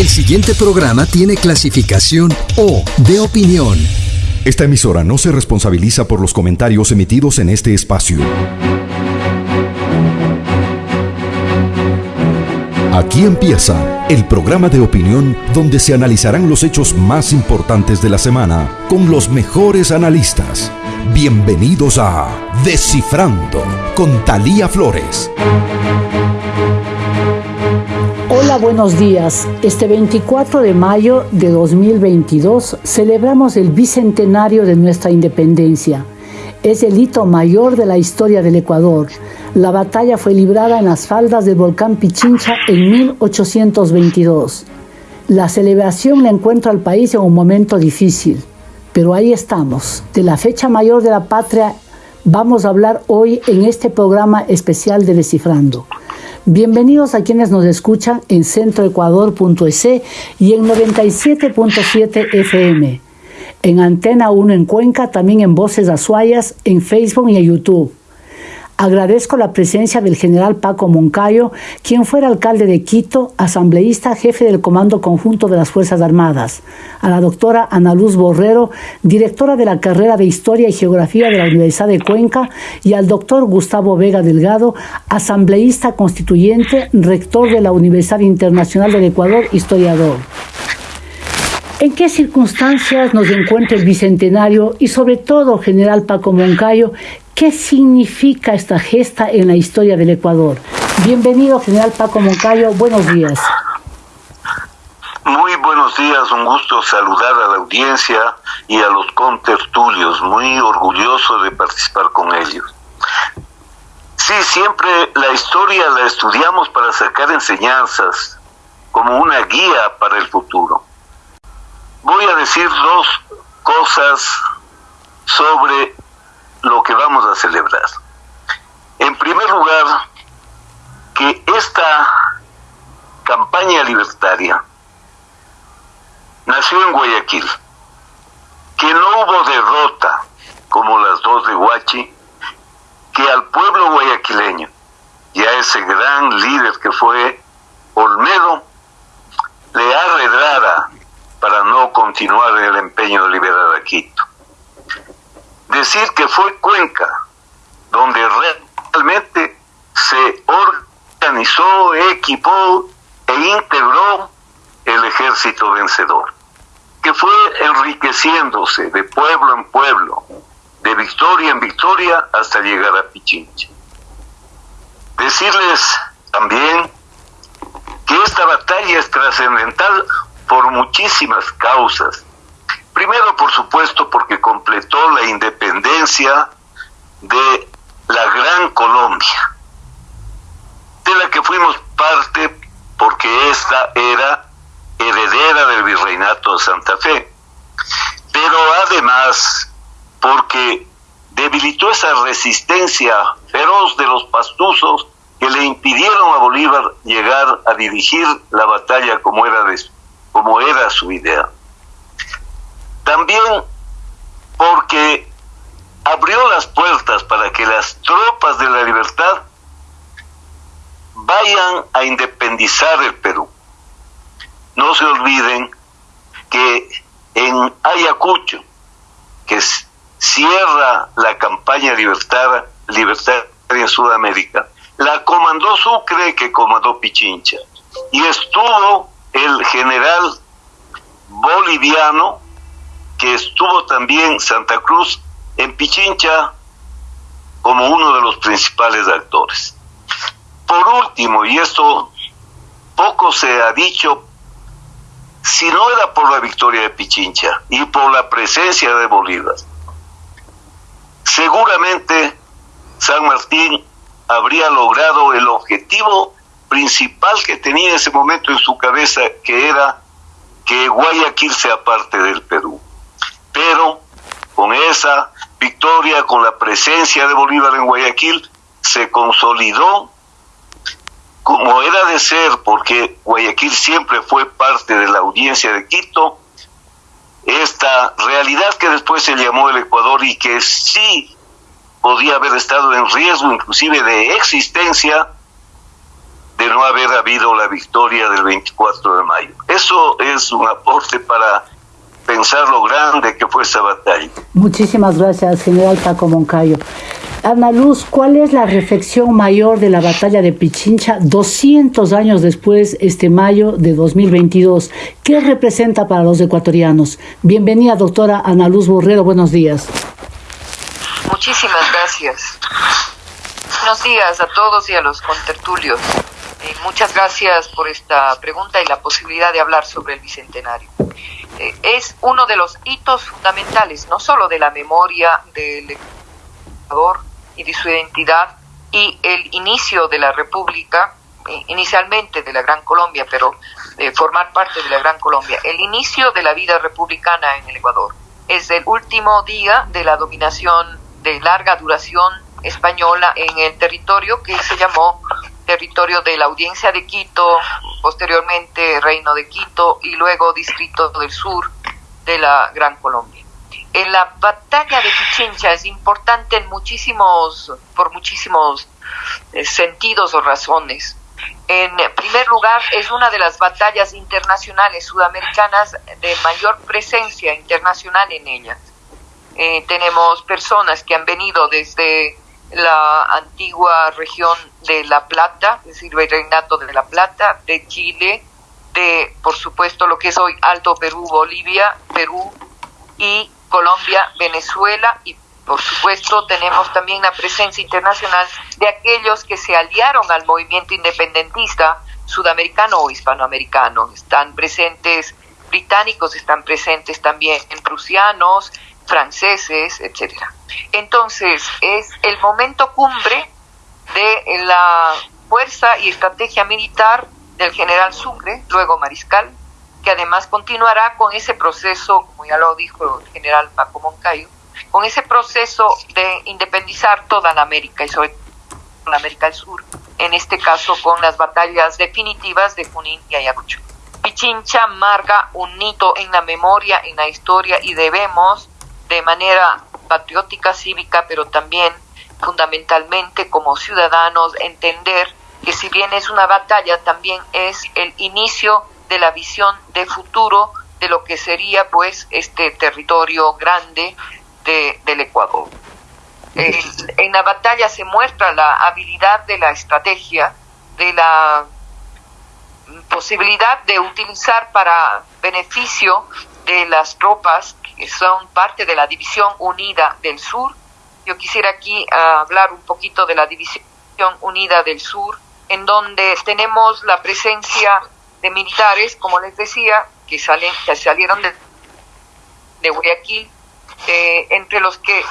El siguiente programa tiene clasificación O de opinión. Esta emisora no se responsabiliza por los comentarios emitidos en este espacio. Aquí empieza el programa de opinión donde se analizarán los hechos más importantes de la semana con los mejores analistas. Bienvenidos a Descifrando con Talía Flores. Buenos días. Este 24 de mayo de 2022 celebramos el bicentenario de nuestra independencia. Es el hito mayor de la historia del Ecuador. La batalla fue librada en las faldas del volcán Pichincha en 1822. La celebración le encuentra al país en un momento difícil. Pero ahí estamos. De la fecha mayor de la patria vamos a hablar hoy en este programa especial de Descifrando. Bienvenidos a quienes nos escuchan en centroecuador.es y en 97.7 FM. En Antena 1 en Cuenca, también en Voces Azuayas, en Facebook y en YouTube. Agradezco la presencia del general Paco Moncayo, quien fuera alcalde de Quito, asambleísta, jefe del Comando Conjunto de las Fuerzas Armadas, a la doctora Ana Luz Borrero, directora de la carrera de Historia y Geografía de la Universidad de Cuenca, y al doctor Gustavo Vega Delgado, asambleísta constituyente, rector de la Universidad Internacional del Ecuador, historiador. ¿En qué circunstancias nos encuentra el Bicentenario y sobre todo, general Paco Moncayo, qué significa esta gesta en la historia del Ecuador? Bienvenido, general Paco Moncayo, buenos días. Muy buenos días, un gusto saludar a la audiencia y a los contertulios, muy orgulloso de participar con ellos. Sí, siempre la historia la estudiamos para sacar enseñanzas, como una guía para el futuro voy a decir dos cosas sobre lo que vamos a celebrar. En primer lugar, que esta campaña libertaria nació en Guayaquil, que no hubo derrota como las dos de Huachi, que al pueblo guayaquileño y a ese gran líder que fue Olmedo le arredrara para no continuar el empeño de liberar a Quito. Decir que fue Cuenca donde realmente se organizó, equipó e integró el ejército vencedor, que fue enriqueciéndose de pueblo en pueblo, de victoria en victoria hasta llegar a Pichincha. Decirles también que esta batalla es trascendental por muchísimas causas. Primero, por supuesto, porque completó la independencia de la Gran Colombia, de la que fuimos parte porque esta era heredera del virreinato de Santa Fe, pero además porque debilitó esa resistencia feroz de los pastuzos que le impidieron a Bolívar llegar a dirigir la batalla como era de como era su idea. También porque abrió las puertas para que las tropas de la libertad vayan a independizar el Perú. No se olviden que en Ayacucho, que cierra la campaña libertaria, libertaria en Sudamérica, la comandó Sucre que comandó Pichincha. Y estuvo el general boliviano que estuvo también Santa Cruz en Pichincha como uno de los principales actores. Por último, y esto poco se ha dicho, si no era por la victoria de Pichincha y por la presencia de Bolívar, seguramente San Martín habría logrado el objetivo principal que tenía en ese momento en su cabeza, que era que Guayaquil sea parte del Perú. Pero con esa victoria, con la presencia de Bolívar en Guayaquil, se consolidó como era de ser, porque Guayaquil siempre fue parte de la audiencia de Quito, esta realidad que después se llamó el Ecuador y que sí podía haber estado en riesgo inclusive de existencia, de no haber habido la victoria del 24 de mayo. Eso es un aporte para pensar lo grande que fue esa batalla. Muchísimas gracias, general Paco Moncayo. Ana Luz, ¿cuál es la reflexión mayor de la batalla de Pichincha 200 años después, este mayo de 2022? ¿Qué representa para los ecuatorianos? Bienvenida, doctora Ana Luz Borrero, buenos días. Muchísimas gracias. Buenos días a todos y a los contertulios. Eh, muchas gracias por esta pregunta y la posibilidad de hablar sobre el Bicentenario. Eh, es uno de los hitos fundamentales, no solo de la memoria del Ecuador y de su identidad y el inicio de la República, eh, inicialmente de la Gran Colombia, pero de formar parte de la Gran Colombia, el inicio de la vida republicana en el Ecuador. Es el último día de la dominación de larga duración española en el territorio que se llamó territorio de la Audiencia de Quito, posteriormente Reino de Quito y luego Distrito del Sur de la Gran Colombia. En la batalla de Pichincha es importante en muchísimos, por muchísimos eh, sentidos o razones. En primer lugar, es una de las batallas internacionales sudamericanas de mayor presencia internacional en ellas. Eh, tenemos personas que han venido desde la antigua región de La Plata, es decir, el Reinato de La Plata, de Chile, de, por supuesto, lo que es hoy Alto Perú, Bolivia, Perú y Colombia, Venezuela y por supuesto tenemos también la presencia internacional de aquellos que se aliaron al movimiento independentista sudamericano o hispanoamericano. Están presentes británicos, están presentes también prusianos, franceses, etcétera. Entonces, es el momento cumbre de la fuerza y estrategia militar del general Sucre, luego mariscal, que además continuará con ese proceso, como ya lo dijo el general Paco Moncayo, con ese proceso de independizar toda la América y sobre todo la América del Sur, en este caso con las batallas definitivas de Junín y Ayacucho. Pichincha marca un hito en la memoria, en la historia y debemos de manera patriótica, cívica, pero también fundamentalmente como ciudadanos entender que si bien es una batalla, también es el inicio de la visión de futuro de lo que sería pues este territorio grande de, del Ecuador. en la batalla se muestra la habilidad de la estrategia, de la posibilidad de utilizar para beneficio de las tropas que son parte de la División Unida del Sur. Yo quisiera aquí ah, hablar un poquito de la División Unida del Sur, en donde tenemos la presencia de militares, como les decía, que, salen, que salieron de, Guayaquil, eh, entre los que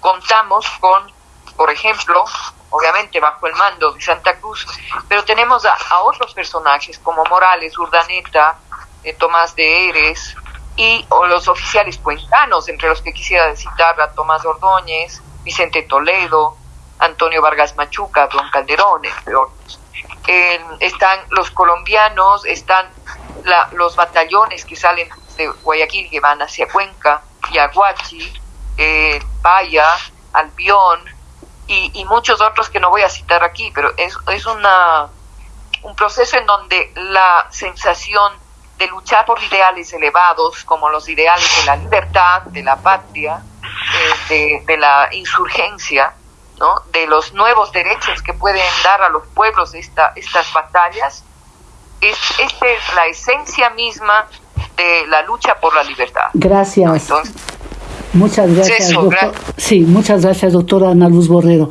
contamos con, por ejemplo, obviamente bajo el mando de Santa Cruz, pero tenemos a, otros personajes como Morales, Urdaneta, eh, Tomás de Eres, y o los oficiales cuentanos, entre los que quisiera citar a Tomás Ordóñez, Vicente Toledo, Antonio Vargas Machuca, Don Calderón, entre otros. están los colombianos, están los batallones que salen de Guayaquil que van hacia Cuenca, Yaguachi, eh, Paya, Albión y, y, muchos otros que no voy a citar aquí, pero es, es una, un proceso en donde la sensación de luchar por ideales elevados como los ideales de la libertad, de la patria, eh, de, la insurgencia, ¿no? de los nuevos derechos que pueden dar a los pueblos esta, estas batallas, es, esta es la esencia misma de la lucha por la libertad. Gracias. Muchas gracias, doctor. Sí, muchas gracias, doctora Ana Luz Borrero.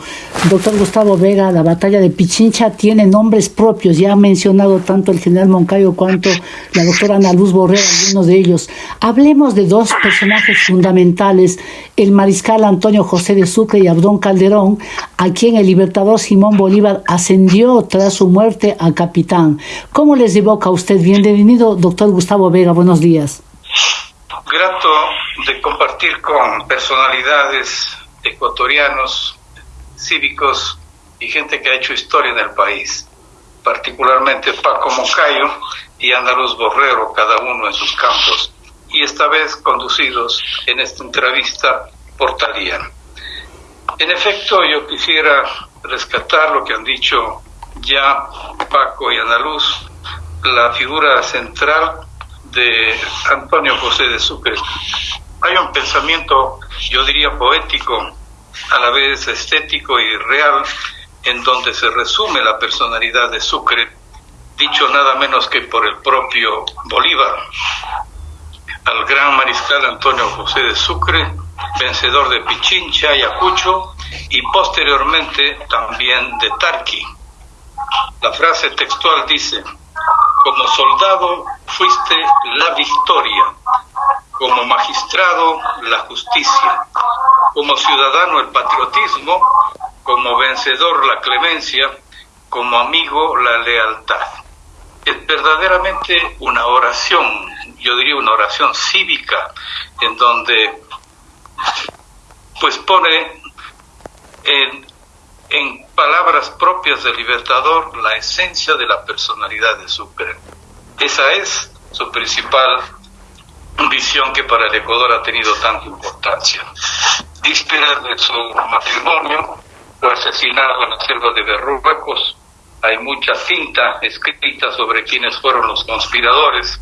Doctor Gustavo Vega, la batalla de Pichincha tiene nombres propios. Ya ha mencionado tanto el general Moncayo cuanto la doctora Ana Luz Borrero, algunos de ellos. Hablemos de dos personajes fundamentales, el mariscal Antonio José de Sucre y Abdón Calderón, a quien el libertador Simón Bolívar ascendió tras su muerte a capitán. ¿Cómo les evoca a usted? Bienvenido, doctor Gustavo Vega. Buenos días grato de compartir con personalidades ecuatorianos, cívicos y gente que ha hecho historia en el país, particularmente Paco Moncayo y Andaluz Borrero, cada uno en sus campos, y esta vez conducidos en esta entrevista por Talía. En efecto, yo quisiera rescatar lo que han dicho ya Paco y Ana Luz, la figura central de Antonio José de Sucre. Hay un pensamiento, yo diría, poético, a la vez estético y real, en donde se resume la personalidad de Sucre, dicho nada menos que por el propio Bolívar. Al gran mariscal Antonio José de Sucre, vencedor de Pichincha, Ayacucho y posteriormente también de Tarqui. La frase textual dice, como soldado fuiste la victoria, como magistrado la justicia, como ciudadano el patriotismo, como vencedor la clemencia, como amigo la lealtad. Es verdaderamente una oración, yo diría una oración cívica, en donde pues pone en, en palabras propias del libertador la esencia de la personalidad de Sucre. Esa es su principal visión que para el Ecuador ha tenido tanta importancia. Víspera de su matrimonio, fue asesinado en la selva de Berruecos. Hay mucha cinta escrita sobre quiénes fueron los conspiradores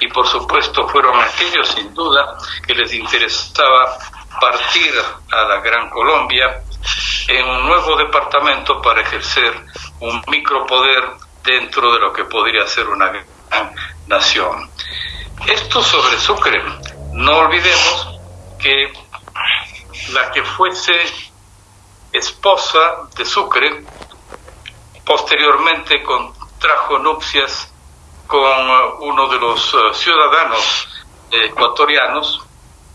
y por supuesto fueron aquellos sin duda que les interesaba partir a la Gran Colombia en un nuevo departamento para ejercer un micropoder dentro de lo que podría ser una gran nación. Esto sobre Sucre. No olvidemos que la que fuese esposa de Sucre posteriormente contrajo nupcias con uno de los eh, ciudadanos ecuatorianos,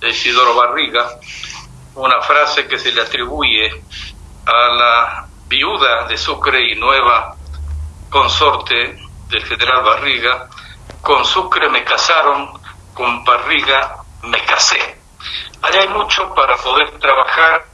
Isidoro Barriga, una frase que se le atribuye a la viuda de Sucre y nueva consorte del general Barriga, con Sucre me casaron, con Barriga me casé. Allá hay mucho para poder trabajar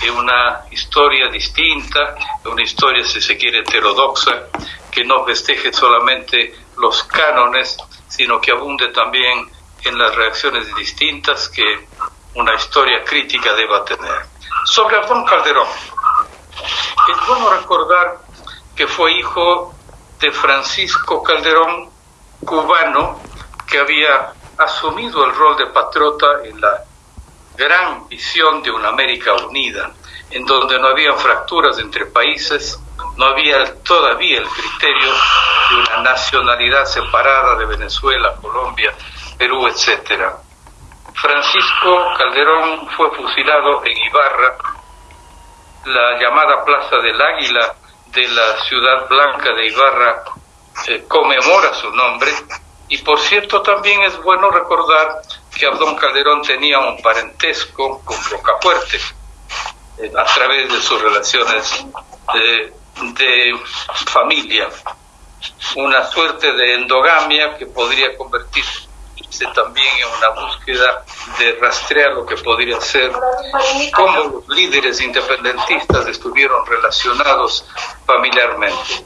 en una historia distinta, una historia, si se quiere, heterodoxa, que no festeje solamente los cánones, sino que abunde también en las reacciones distintas que una historia crítica deba tener. Sobre Abdón Calderón, es bueno recordar que fue hijo de Francisco Calderón, cubano, que había asumido el rol de patriota en la gran visión de una América unida, en donde no había fracturas entre países, no había todavía el criterio de una nacionalidad separada de Venezuela, Colombia, Perú, etcétera. Francisco Calderón fue fusilado en Ibarra, la llamada Plaza del Águila de la ciudad blanca de Ibarra eh, conmemora su nombre y por cierto también es bueno recordar que Abdón Calderón tenía un parentesco con Rocafuerte eh, a través de sus relaciones de, de familia, una suerte de endogamia que podría convertirse también en una búsqueda de rastrear lo que podría ser, cómo los líderes independentistas estuvieron relacionados familiarmente.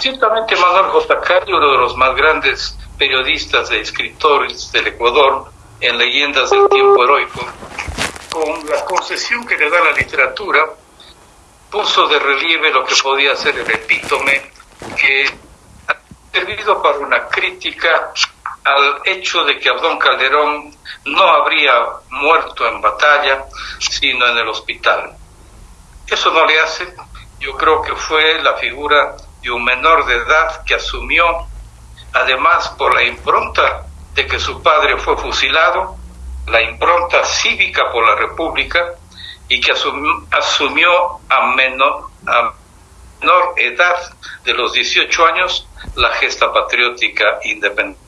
Ciertamente Manuel J. Cari, uno de los más grandes periodistas e escritores del Ecuador en Leyendas del Tiempo Heroico, con la concesión que le da la literatura, puso de relieve lo que podía ser el epítome que ha servido para una crítica al hecho de que Abdón Calderón no habría muerto en batalla, sino en el hospital. Eso no le hace, yo creo que fue la figura de un menor de edad que asumió, además por la impronta de que su padre fue fusilado, la impronta cívica por la República, y que asumió, a, menor, a menor edad de los 18 años la gesta patriótica independiente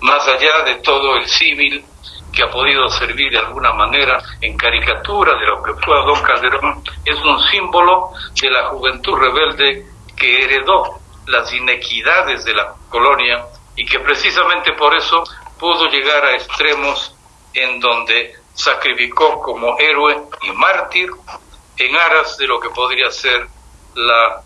más allá de todo el civil que ha podido servir de alguna manera en caricatura de lo que fue Don Calderón, es un símbolo de la juventud rebelde que heredó las inequidades de la colonia y que precisamente por eso pudo llegar a extremos en donde sacrificó como héroe y mártir en aras de lo que podría ser la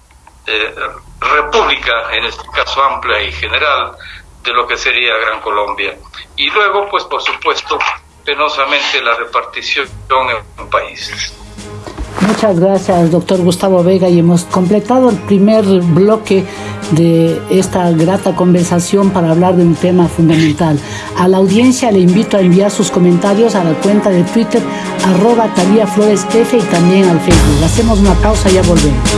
eh, república, en este caso amplia y general, de lo que sería Gran Colombia. Y luego, pues por supuesto, penosamente la repartición en países. Muchas gracias, doctor Gustavo Vega, y hemos completado el primer bloque de esta grata conversación para hablar de un tema fundamental. A la audiencia le invito a enviar sus comentarios a la cuenta de Twitter arroba Talía Flores F y también al Facebook. Hacemos una pausa y ya volvemos.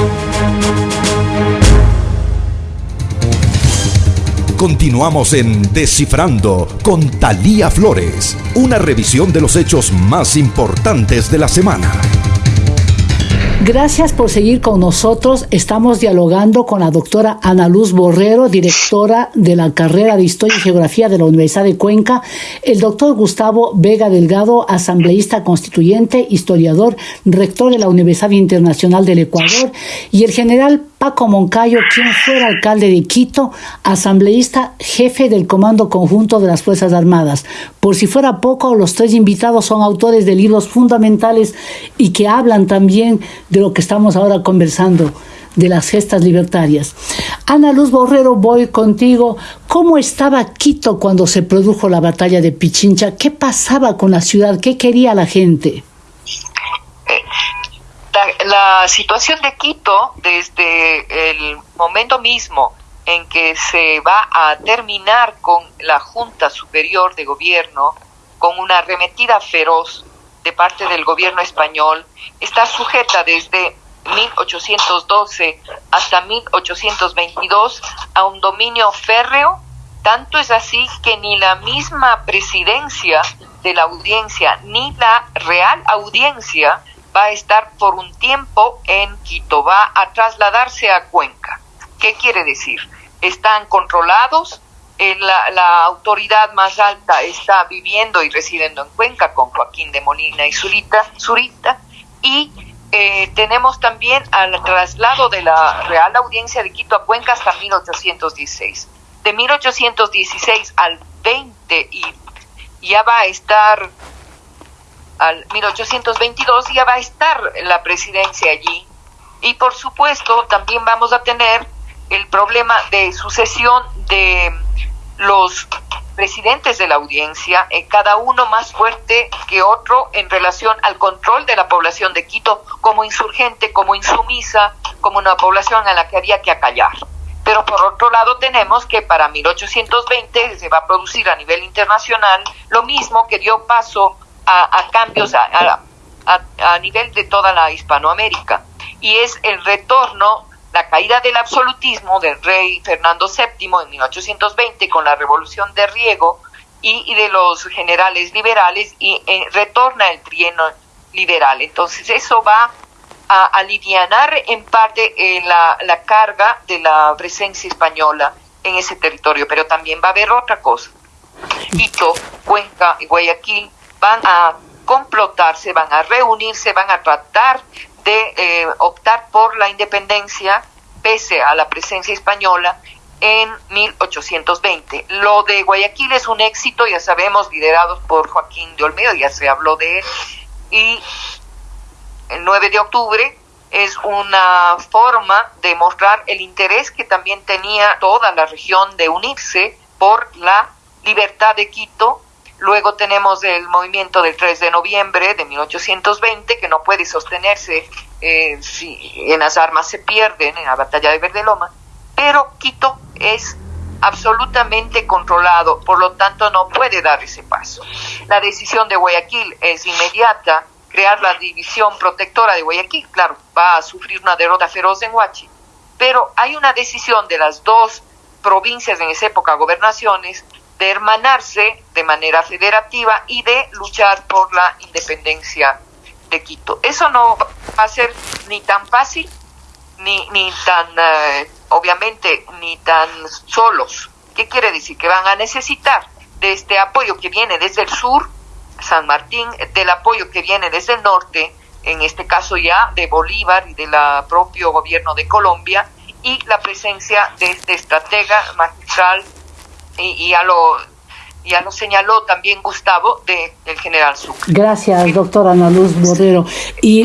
Continuamos en Descifrando con Talía Flores, una revisión de los hechos más importantes de la semana. Gracias por seguir con nosotros. Estamos dialogando con la doctora Ana Luz Borrero, directora de la carrera de Historia y Geografía de la Universidad de Cuenca, el doctor Gustavo Vega Delgado, asambleísta constituyente, historiador, rector de la Universidad Internacional del Ecuador, y el general Paco Moncayo, quien fuera alcalde de Quito, asambleísta, jefe del Comando Conjunto de las Fuerzas Armadas. Por si fuera poco, los tres invitados son autores de libros fundamentales y que hablan también de lo que estamos ahora conversando de las gestas libertarias. Ana Luz Borrero, voy contigo. ¿Cómo estaba Quito cuando se produjo la batalla de Pichincha? ¿Qué pasaba con la ciudad? ¿Qué quería la gente? La, situación de Quito, desde el momento mismo en que se va a terminar con la Junta Superior de Gobierno, con una arremetida feroz de parte del gobierno español, está sujeta desde 1812 hasta 1822 a un dominio férreo, tanto es así que ni la misma presidencia de la audiencia ni la real audiencia va a estar por un tiempo en Quito, va a trasladarse a Cuenca. ¿Qué quiere decir? Están controlados, eh, la, autoridad más alta está viviendo y residiendo en Cuenca con Joaquín de Molina y Zurita, Zurita y eh, tenemos también al traslado de la Real Audiencia de Quito a Cuenca hasta 1816. De 1816 al 20 y ya va a estar al 1822 ya va a estar la presidencia allí. Y por supuesto también vamos a tener el problema de sucesión de los presidentes de la audiencia, eh, cada uno más fuerte que otro en relación al control de la población de Quito como insurgente, como insumisa, como una población a la que había que acallar. Pero por otro lado tenemos que para 1820 se va a producir a nivel internacional lo mismo que dio paso a, cambios a, a, nivel de toda la Hispanoamérica. Y es el retorno, la caída del absolutismo del rey Fernando VII en 1820 con la revolución de Riego y, de los generales liberales y eh, retorna el trienio liberal. Entonces eso va a aliviar en parte eh, la, la carga de la presencia española en ese territorio, pero también va a haber otra cosa. Quito, Cuenca y Guayaquil van a complotarse, van a reunirse, van a tratar de eh, optar por la independencia pese a la presencia española en 1820. Lo de Guayaquil es un éxito, ya sabemos, liderados por Joaquín de Olmedo, ya se habló de él, y el 9 de octubre es una forma de mostrar el interés que también tenía toda la región de unirse por la libertad de Quito Luego tenemos el movimiento del 3 de noviembre de 1820, que no puede sostenerse eh, si en las armas se pierden en la batalla de Verdeloma, pero Quito es absolutamente controlado, por lo tanto no puede dar ese paso. La decisión de Guayaquil es inmediata, crear la división protectora de Guayaquil, claro, va a sufrir una derrota feroz en Huachi, pero hay una decisión de las dos provincias en esa época, gobernaciones, de hermanarse de manera federativa y de luchar por la independencia de Quito. Eso no va a ser ni tan fácil, ni, ni tan, eh, obviamente, ni tan solos. ¿Qué quiere decir? Que van a necesitar de este apoyo que viene desde el sur, San Martín, del apoyo que viene desde el norte, en este caso ya de Bolívar y del propio gobierno de Colombia, y la presencia de este estratega magistral y, ya lo ya lo señaló también Gustavo, de, del general Sucre. Gracias, doctora Ana Luz Borrero. Y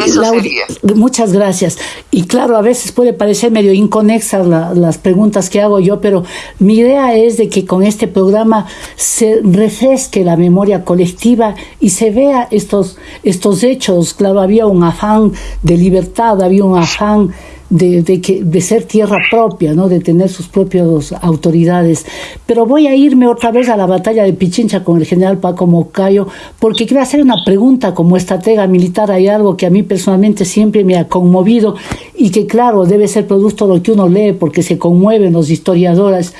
muchas gracias. Y claro, a veces puede parecer medio inconexas las preguntas que hago yo, pero mi idea es de que con este programa se refresque la memoria colectiva y se vea estos, estos hechos. Claro, había un afán de libertad, había un afán de, de, que, de ser tierra propia, ¿no? de tener sus propias autoridades. Pero voy a irme otra vez a la batalla de Pichincha con el general Paco Mocayo, porque quiero hacer una pregunta como estratega militar. Hay algo que a mí personalmente siempre me ha conmovido y que, claro, debe ser producto de lo que uno lee, porque se conmueven los historiadores,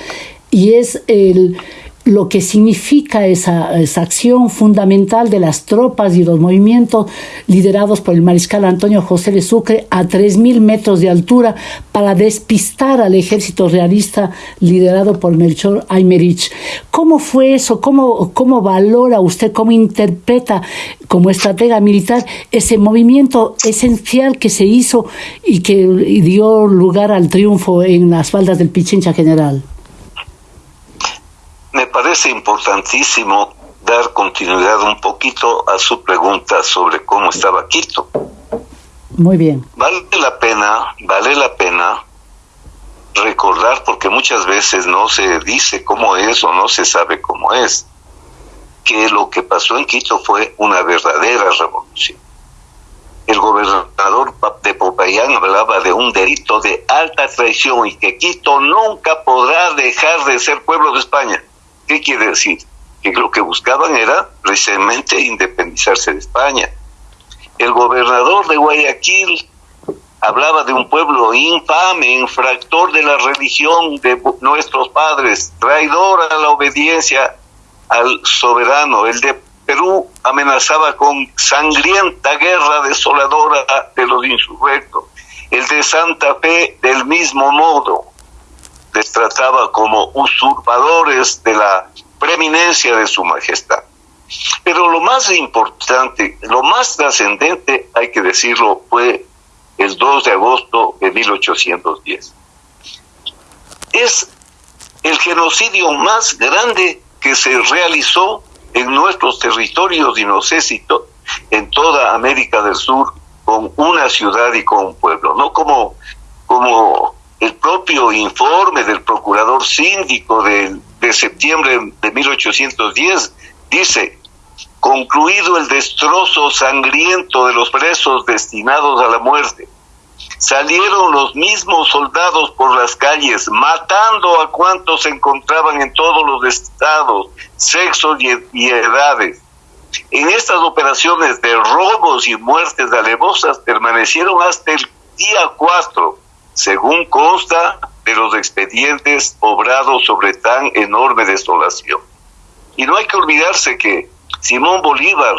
y es el lo que significa esa, esa, acción fundamental de las tropas y los movimientos liderados por el mariscal Antonio José de Sucre a 3.000 metros de altura para despistar al ejército realista liderado por Melchor Aymerich. ¿Cómo fue eso? ¿Cómo, ¿Cómo valora usted, cómo interpreta como estratega militar ese movimiento esencial que se hizo y que dio lugar al triunfo en las faldas del Pichincha General? Me parece importantísimo dar continuidad un poquito a su pregunta sobre cómo estaba Quito. Muy bien. Vale la pena, vale la pena recordar porque muchas veces no se dice cómo es o no se sabe cómo es, que lo que pasó en Quito fue una verdadera revolución. El gobernador de Popayán hablaba de un delito de alta traición y que Quito nunca podrá dejar de ser pueblo de España. ¿Qué quiere decir? Que lo que buscaban era precisamente independizarse de España. El gobernador de Guayaquil hablaba de un pueblo infame, infractor de la religión de nuestros padres, traidor a la obediencia al soberano. El de Perú amenazaba con sangrienta guerra desoladora de los insurrectos. El de Santa Fe del mismo modo les trataba como usurpadores de la preeminencia de su majestad. Pero lo más importante, lo más trascendente, hay que decirlo, fue el 2 de agosto de 1810. Es el genocidio más grande que se realizó en nuestros territorios y no sé si en toda América del Sur con una ciudad y con un pueblo, no como, como el propio informe del procurador síndico de, de septiembre de 1810 dice, concluido el destrozo sangriento de los presos destinados a la muerte, salieron los mismos soldados por las calles, matando a cuantos se encontraban en todos los estados, sexos y, edades. En estas operaciones de robos y muertes alevosas permanecieron hasta el día 4 según consta de los expedientes obrados sobre tan enorme desolación. Y no hay que olvidarse que Simón Bolívar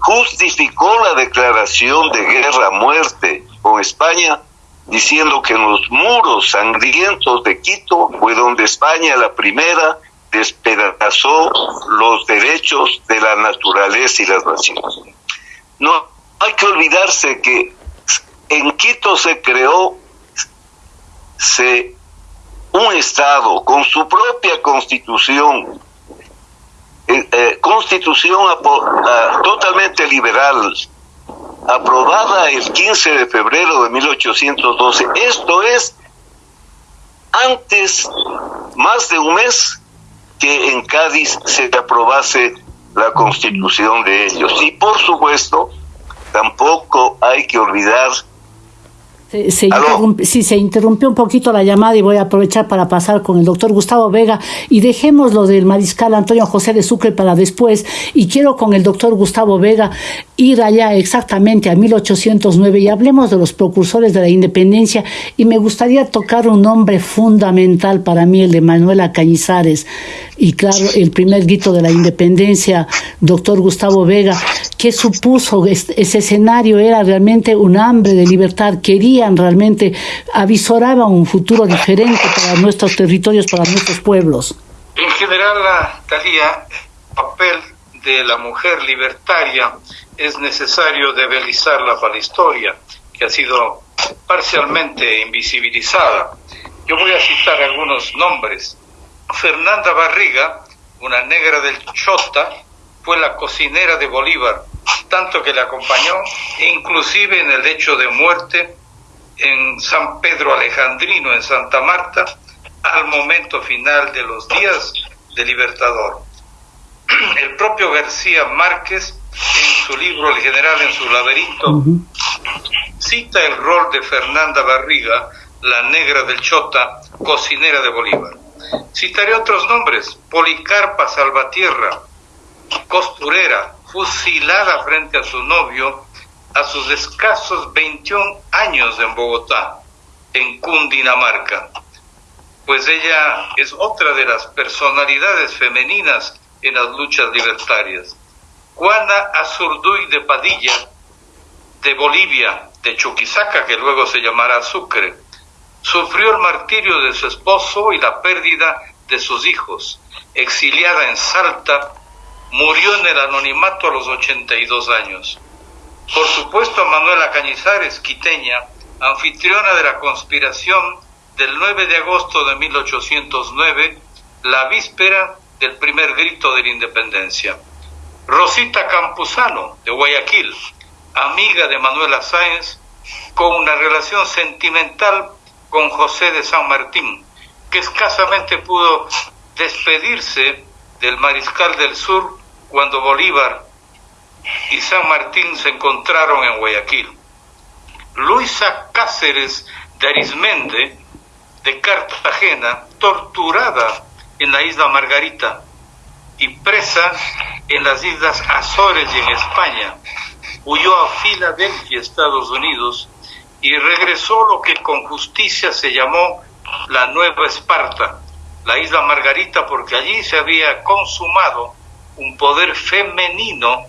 justificó la declaración de guerra muerte con España diciendo que en los muros sangrientos de Quito fue donde España la primera despedazó los derechos de la naturaleza y las naciones. No hay que olvidarse que en Quito se creó se, un Estado con su propia constitución, eh, eh, constitución totalmente liberal, aprobada el 15 de febrero de 1812. Esto es antes, más de un mes, que en Cádiz se aprobase la constitución de ellos. Y por supuesto, tampoco hay que olvidar se, se sí, se interrumpió un poquito la llamada y voy a aprovechar para pasar con el doctor Gustavo Vega. Y dejemos lo del mariscal Antonio José de Sucre para después. Y quiero con el doctor Gustavo Vega ir allá exactamente a 1809 y hablemos de los precursores de la independencia. Y me gustaría tocar un nombre fundamental para mí, el de Manuela Cañizares. Y claro, el primer grito de la independencia, doctor Gustavo Vega, ¿qué supuso ese escenario? Era realmente un hambre de libertad, querían realmente, avisoraba un futuro diferente para nuestros territorios, para nuestros pueblos. En general, Talía, el papel de la mujer libertaria es necesario debilizarla para la historia, que ha sido parcialmente invisibilizada. Yo voy a citar algunos nombres. Fernanda Barriga, una negra del Chota, fue la cocinera de Bolívar, tanto que le acompañó, inclusive en el hecho de muerte en San Pedro Alejandrino, en Santa Marta, al momento final de los días de Libertador. El propio García Márquez, en su libro El General en su laberinto, cita el rol de Fernanda Barriga, la negra del Chota, cocinera de Bolívar. Citaré otros nombres, Policarpa Salvatierra, costurera, fusilada frente a su novio a sus escasos 21 años en Bogotá, en Cundinamarca, pues ella es otra de las personalidades femeninas en las luchas libertarias. Juana Azurduy de Padilla, de Bolivia, de Chuquisaca, que luego se llamará Sucre, sufrió el martirio de su esposo y la pérdida de sus hijos. Exiliada en Salta, murió en el anonimato a los 82 años. Por supuesto, Manuela Cañizares, quiteña, anfitriona de la conspiración del 9 de agosto de 1809, la víspera del primer grito de la independencia. Rosita Campuzano, de Guayaquil, amiga de Manuela Sáenz, con una relación sentimental con José de San Martín, que escasamente pudo despedirse del mariscal del sur cuando Bolívar y San Martín se encontraron en Guayaquil. Luisa Cáceres de Arismende, de Cartagena, torturada en la isla Margarita y presa en las islas Azores y en España, huyó a Filadelfia, Estados Unidos, y regresó lo que con justicia se llamó la Nueva Esparta, la isla Margarita, porque allí se había consumado un poder femenino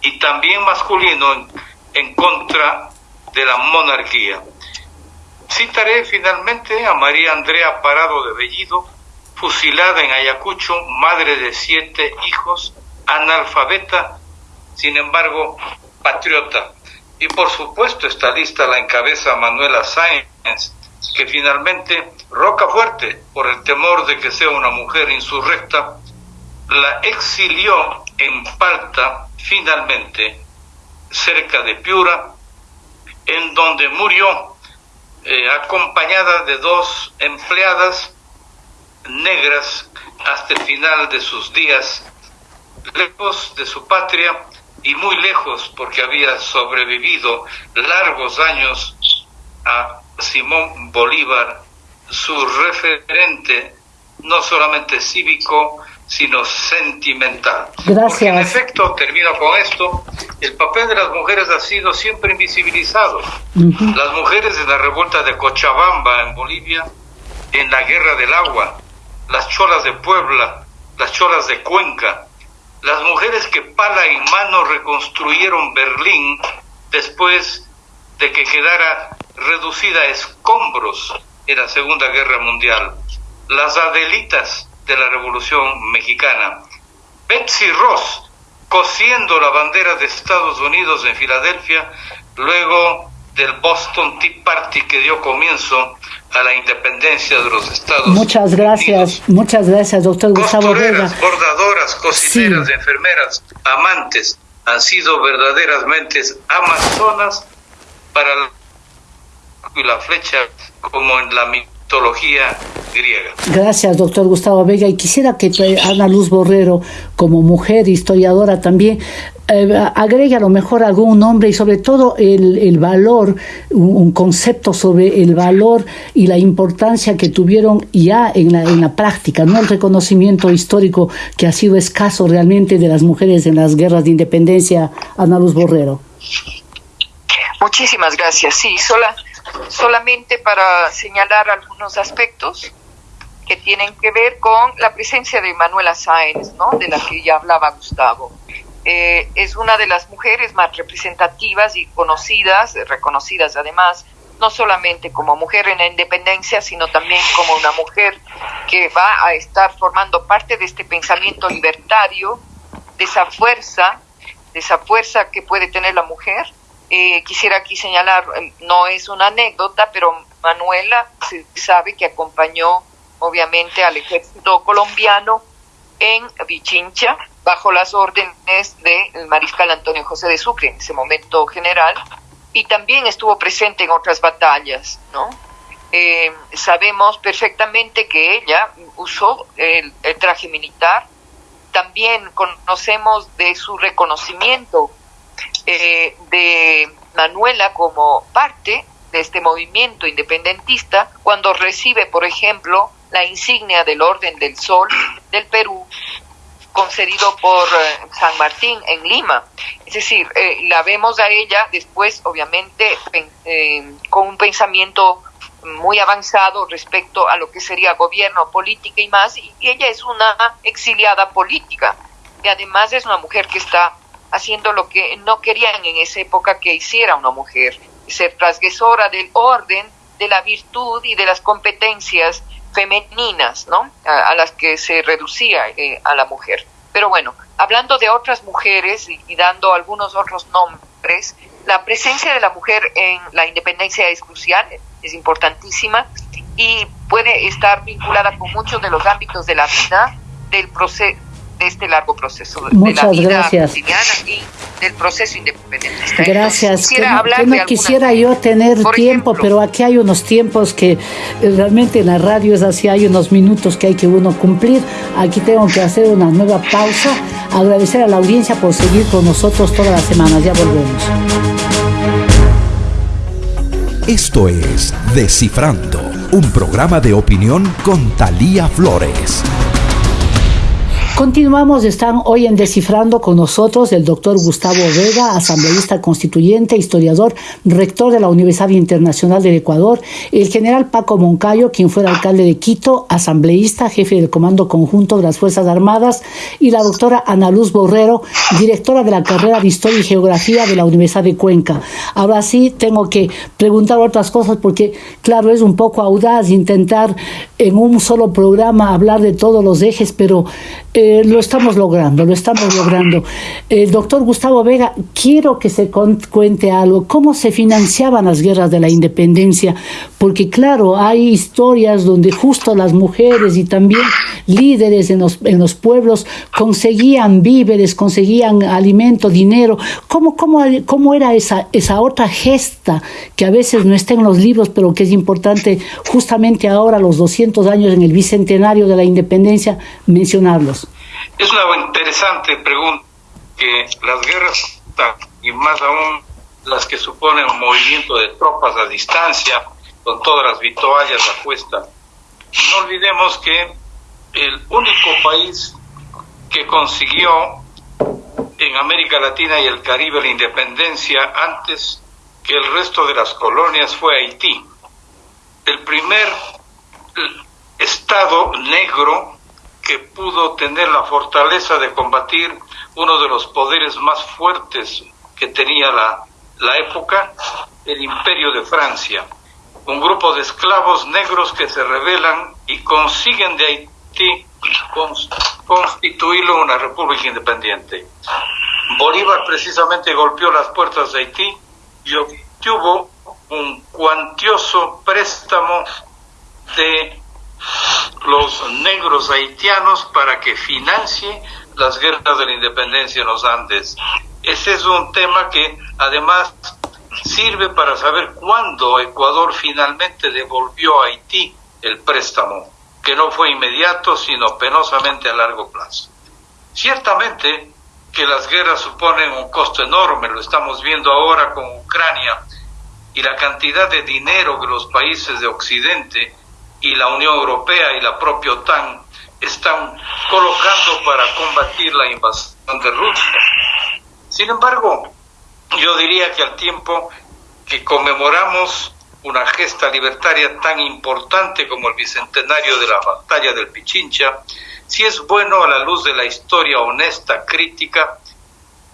y también masculino en, contra de la monarquía. Citaré finalmente a María Andrea Parado de Bellido, fusilada en Ayacucho, madre de siete hijos, analfabeta, sin embargo, patriota. Y por supuesto esta lista la encabeza Manuela Sáenz, que finalmente Roca Fuerte, por el temor de que sea una mujer insurrecta, la exilió en Palta, finalmente, cerca de Piura, en donde murió eh, acompañada de dos empleadas negras hasta el final de sus días, lejos de su patria y muy lejos porque había sobrevivido largos años a Simón Bolívar, su referente no solamente cívico, sino sentimental. Gracias. Porque en efecto, termino con esto, el papel de las mujeres ha sido siempre invisibilizado. Las mujeres en la revuelta de Cochabamba en Bolivia, en la guerra del agua, las cholas de Puebla, las cholas de Cuenca, las mujeres que pala y mano reconstruyeron Berlín después de que quedara reducida a escombros en la Segunda Guerra Mundial, las Adelitas de la Revolución Mexicana. Betsy Ross, cosiendo la bandera de Estados Unidos en Filadelfia, luego del Boston Tea Party que dio comienzo a la independencia de los Estados Unidos. Muchas gracias, muchas gracias, doctor Gustavo Vega. bordadoras, cocineras, enfermeras, amantes, han sido verdaderamente amazonas para la flecha como en la griega. Gracias, doctor Gustavo Vega. Y quisiera que Ana Luz Borrero, como mujer historiadora también, eh, agregue a lo mejor algún nombre y sobre todo el, el valor, un, concepto sobre el valor y la importancia que tuvieron ya en la, en la práctica, no el reconocimiento histórico que ha sido escaso realmente de las mujeres en las guerras de independencia. Ana Luz Borrero. Muchísimas gracias. Sí, sola solamente para señalar algunos aspectos que tienen que ver con la presencia de Manuela Sáenz, ¿no? de la que ya hablaba Gustavo. Eh, es una de las mujeres más representativas y conocidas, reconocidas además, no solamente como mujer en la independencia, sino también como una mujer que va a estar formando parte de este pensamiento libertario, de esa fuerza, de esa fuerza que puede tener la mujer eh, quisiera aquí señalar, em, no es una anécdota, pero Manuela se sabe que acompañó obviamente al ejército colombiano en Vichincha bajo las órdenes del mariscal Antonio José de Sucre, en ese momento general, y también estuvo presente en otras batallas, ¿no? Eh, sabemos perfectamente que ella usó el, traje militar, también conocemos de su reconocimiento eh, de Manuela como parte de este movimiento independentista cuando recibe, por ejemplo, la insignia del Orden del Sol del Perú concedido por eh, San Martín en Lima. Es decir, eh, la vemos a ella después, obviamente, eh, con un pensamiento muy avanzado respecto a lo que sería gobierno, política y más, y ella es una exiliada política, y además es una mujer que está haciendo lo que no querían en esa época que hiciera una mujer, ser transgresora del orden, de la virtud y de las competencias femeninas, ¿no? A, las que se reducía eh, a la mujer. Pero bueno, hablando de otras mujeres y, dando algunos otros nombres, la presencia de la mujer en la independencia es crucial, es importantísima y puede estar vinculada con muchos de los ámbitos de la vida, del proceso este largo proceso de la vida gracias. y del proceso independentista. Gracias. Quisiera que, no quisiera yo tener tiempo, pero aquí hay unos tiempos que eh, realmente en la radio es así, hay unos minutos que hay que uno cumplir. Aquí tengo que hacer una nueva pausa. Agradecer a la audiencia por seguir con nosotros todas las semanas. Ya volvemos. Esto es Descifrando, un programa de opinión con Talía Flores. Continuamos, están hoy en Descifrando con nosotros el doctor Gustavo Vega, asambleísta constituyente, historiador, rector de la Universidad Internacional del Ecuador, el general Paco Moncayo, quien fue alcalde de Quito, asambleísta, jefe del Comando Conjunto de las Fuerzas Armadas, y la doctora Ana Luz Borrero, directora de la carrera de Historia y Geografía de la Universidad de Cuenca. Ahora sí, tengo que preguntar otras cosas porque, claro, es un poco audaz intentar en un solo programa hablar de todos los ejes, pero... Eh, lo estamos logrando, lo estamos logrando. El doctor Gustavo Vega, quiero que se cuente algo, cómo se financiaban las guerras de la independencia, porque claro, hay historias donde justo las mujeres y también líderes en los, en los pueblos conseguían víveres, conseguían alimento, dinero. ¿Cómo, cómo, cómo era esa, esa otra gesta que a veces no está en los libros, pero que importante justamente ahora, los 200 años en el bicentenario de la independencia, mencionarlos? Es una interesante pregunta que las guerras, y más aún las que suponen un movimiento de tropas a distancia, con todas las vituallas a cuesta, no olvidemos que el único país que consiguió en América Latina y el Caribe la independencia antes que el resto de las colonias fue Haití. El primer estado negro que pudo tener la fortaleza de combatir uno de los poderes más fuertes que tenía la, la época, el imperio de Francia. Un grupo de esclavos negros que se rebelan y consiguen de Haití constituirlo una república independiente. Bolívar precisamente golpeó las puertas de Haití y obtuvo un cuantioso préstamo de los negros haitianos para que financie las guerras de la independencia en los Andes. Ese es un tema que además sirve para saber cuándo Ecuador finalmente devolvió a Haití el préstamo, que no fue inmediato, sino penosamente a largo plazo. Ciertamente que las guerras suponen un costo enorme, lo estamos viendo ahora con Ucrania, y la cantidad de dinero que los países de Occidente y la Unión Europea y la propia OTAN están colocando para combatir la invasión de Rusia. Sin embargo, yo diría que al tiempo que conmemoramos una gesta libertaria tan importante como el bicentenario de la batalla del Pichincha, si es bueno a la luz de la historia honesta, crítica,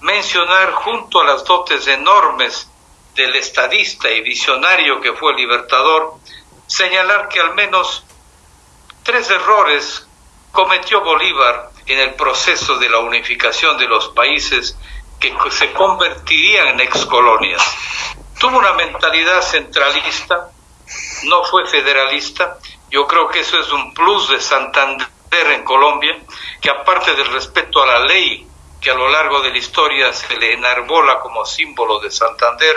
mencionar junto a las dotes enormes del estadista y visionario que fue el libertador, señalar que al menos tres errores cometió Bolívar en el proceso de la unificación de los países que se convertirían en excolonias. Tuvo una mentalidad centralista, no fue federalista. Yo creo que eso es un plus de Santander en Colombia, que aparte del respeto a la ley que a lo largo de la historia se le enarbola como símbolo de Santander,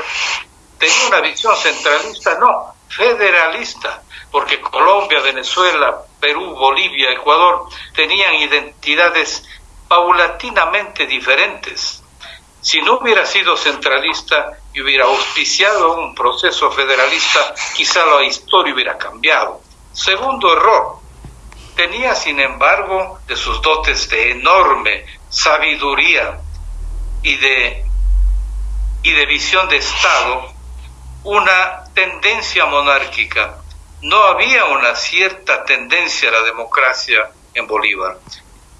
tenía una visión centralista, no, federalista, porque Colombia, Venezuela, Perú, Bolivia, Ecuador tenían identidades paulatinamente diferentes. Si no hubiera sido centralista y hubiera auspiciado un proceso federalista, quizá la historia hubiera cambiado. Segundo error, tenía sin embargo de sus dotes de enorme sabiduría y de, y de visión de Estado una tendencia monárquica. No había una cierta tendencia a la democracia en Bolívar.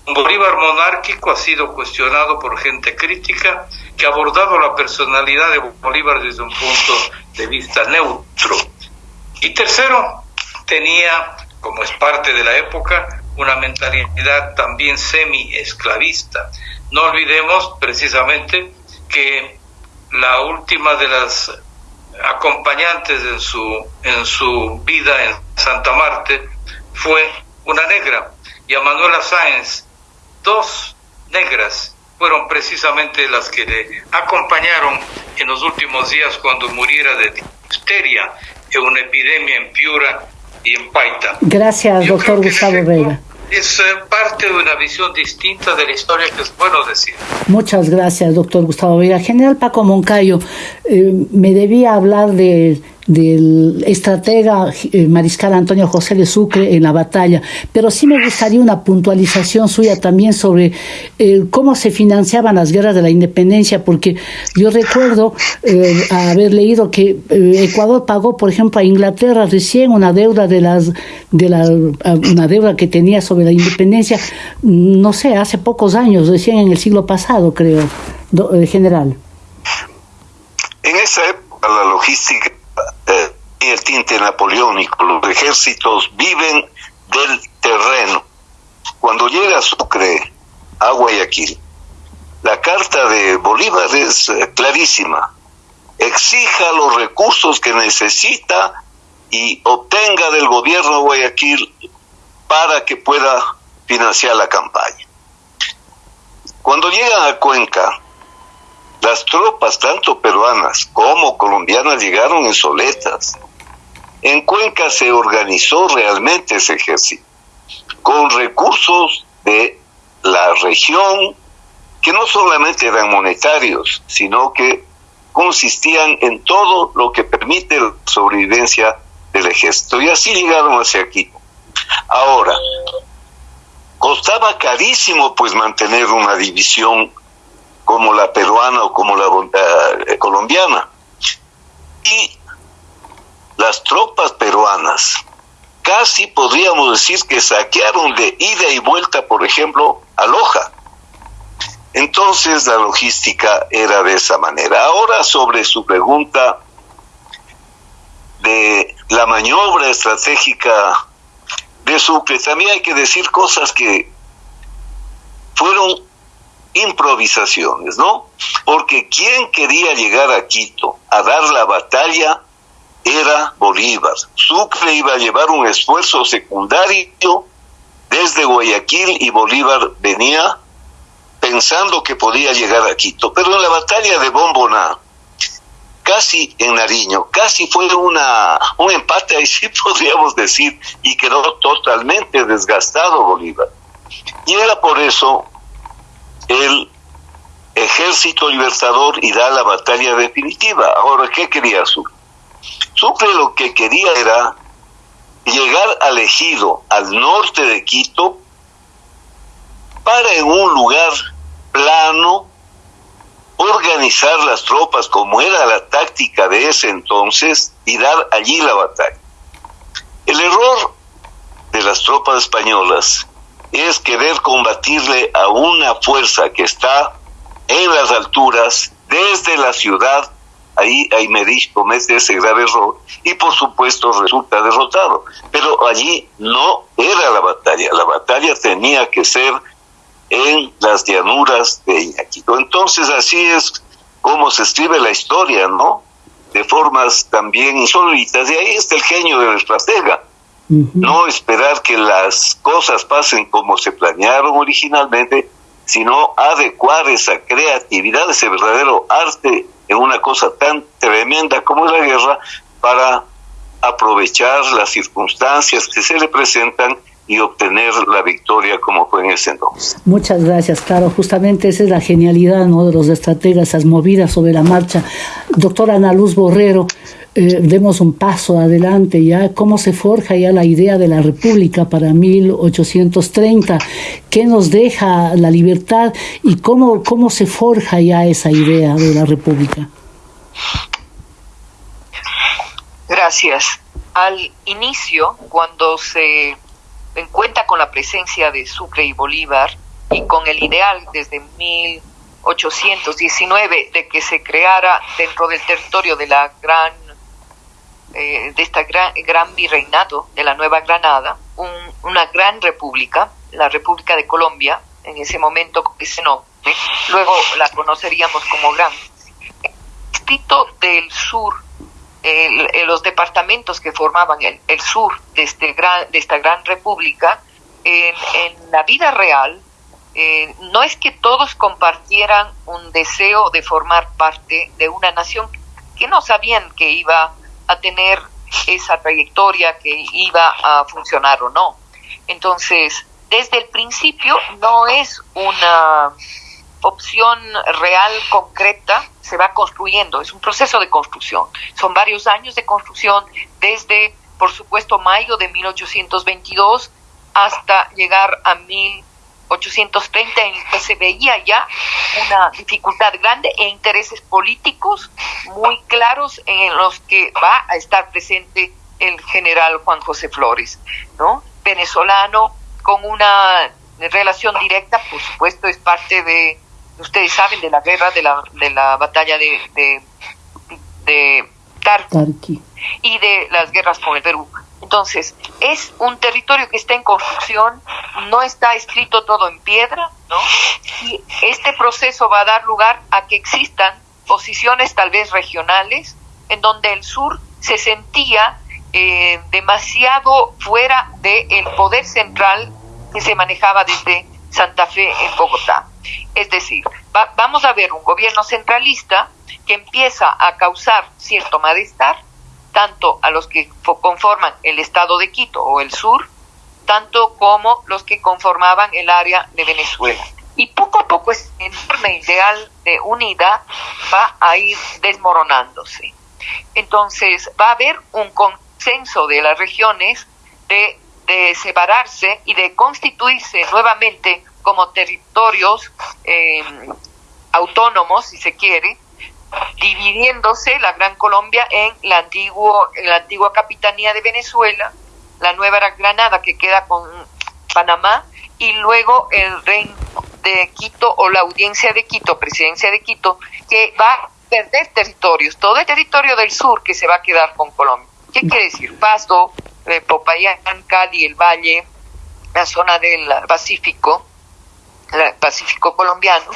Un Bolívar monárquico ha sido cuestionado por gente crítica que ha abordado la personalidad de Bolívar desde un punto de vista neutro. Y tercero, tenía, como es parte de la época, una mentalidad también semi-esclavista. No olvidemos precisamente que la última de las acompañantes en su, en su vida en Santa Marte fue una negra, y a Manuela Sáenz, dos negras fueron precisamente las que le acompañaron en los últimos días cuando muriera de difteria en una epidemia en Piura y en Paita. Gracias, doctor Gustavo Vega es eh, parte de una visión distinta de la historia que es bueno decir. Muchas gracias, doctor Gustavo Vega. General Paco Moncayo, eh, me debía hablar de del estratega eh, mariscal Antonio José de Sucre en la batalla, pero sí me gustaría una puntualización suya también sobre eh, cómo se financiaban las guerras de la independencia, porque yo recuerdo eh, haber leído que Ecuador pagó, por ejemplo, a Inglaterra recién una deuda de las de la una deuda que tenía sobre la independencia, no sé, hace pocos años, recién en el siglo pasado, creo, general. En esa época la logística el tinte napoleónico. Los ejércitos viven del terreno. Cuando llega Sucre a Guayaquil, la carta de Bolívar es eh, clarísima. Exija los recursos que necesita y obtenga del gobierno de Guayaquil para que pueda financiar la campaña. Cuando llegan a Cuenca, las tropas, tanto peruanas como colombianas, llegaron en soletas. En Cuenca se organizó realmente ese ejército, con recursos de la región, que no solamente eran monetarios, sino que consistían en todo lo que permite la sobrevivencia del ejército. Y así llegaron hacia aquí. Ahora, costaba carísimo pues mantener una división como la peruana o como la eh, colombiana. Y las tropas peruanas casi podríamos decir que saquearon de ida y vuelta, por ejemplo, a Loja. Entonces la logística era de esa manera. Ahora sobre su pregunta de la maniobra estratégica de Sucre, también hay que decir cosas que fueron improvisaciones, ¿no? Porque quien quería llegar a Quito a dar la batalla era Bolívar. Sucre iba a llevar un esfuerzo secundario desde Guayaquil y Bolívar venía pensando que podía llegar a Quito. Pero en la batalla de Bomboná, casi en Nariño, casi fue una, un empate, ahí sí podríamos decir, y quedó totalmente desgastado Bolívar. Y era por eso el ejército libertador y da la batalla definitiva. Ahora, ¿qué quería Sucre? Sucre lo que quería era llegar al ejido, al norte de Quito, para en un lugar plano organizar las tropas como era la táctica de ese entonces y dar allí la batalla. El error de las tropas españolas es querer combatirle a una fuerza que está en las alturas, desde la ciudad, ahí Aymerich comete ese grave error y por supuesto resulta derrotado. Pero allí no era la batalla, la batalla tenía que ser en las llanuras de Iñaquito. Entonces así es como se escribe la historia, ¿no? De formas también insólitas. Y ahí está el genio del estratega no esperar que las cosas pasen como se planearon originalmente, sino adecuar esa creatividad, ese verdadero arte en una cosa tan tremenda como la guerra para aprovechar las circunstancias que se le presentan y obtener la victoria como fue en ese entonces. Muchas gracias, claro. Justamente esa es la genialidad ¿no? de los estrategas, esas movidas sobre la marcha. Doctora Ana Luz Borrero, eh, demos un paso adelante ya, cómo se forja ya la idea de la República para 1830, qué nos deja la libertad y cómo, cómo se forja ya esa idea de la República. Gracias. Al inicio, cuando se cuenta con la presencia de Sucre y Bolívar y con el ideal desde 1819 de que se creara dentro del territorio de la gran eh, de esta gran, gran, virreinato de la Nueva Granada, una gran república, la República de Colombia, en ese momento ese luego la conoceríamos como Gran. Distrito del sur el, los departamentos que formaban el, el sur de, este gran, de esta gran república, en, en la vida real, eh, no es que todos compartieran un deseo de formar parte de una nación que no sabían que iba a tener esa trayectoria, que iba a funcionar o no. Entonces, desde el principio no es una opción real, concreta, se va construyendo, es un proceso de construcción. Son varios años de construcción, desde, por supuesto, mayo de 1822 hasta llegar a 1830, en que se veía ya una dificultad grande e intereses políticos muy claros en los que va a estar presente el general Juan José Flores, ¿no? Venezolano, con una relación directa, por supuesto, es parte de ustedes saben de la guerra, de la, de la batalla de, de, de Tarqui y de las guerras con el Perú. Entonces, es un territorio que está en construcción, no está escrito todo en piedra, ¿no? Y este proceso va a dar lugar a que existan posiciones tal vez regionales en donde el sur se sentía eh, demasiado fuera del poder central que se manejaba desde Santa Fe en Bogotá. Es decir, vamos a ver un gobierno centralista que empieza a causar cierto malestar, tanto a los que conforman el estado de Quito o el sur, tanto como los que conformaban el área de Venezuela. Y poco a poco ese enorme ideal de unidad va a ir desmoronándose. Entonces va a haber un consenso de las regiones de, separarse y de constituirse nuevamente como territorios eh, autónomos, si se quiere, dividiéndose la Gran Colombia en la, antiguo, la antigua capitanía de Venezuela, la Nueva Granada que queda con Panamá y luego el reino de Quito o la audiencia de Quito, presidencia de Quito, que va a perder territorios, todo el territorio del sur que se va a quedar con Colombia. ¿Qué quiere decir? Pasto, eh, Popayán, Cali, el Valle, la zona del Pacífico, Pacífico colombiano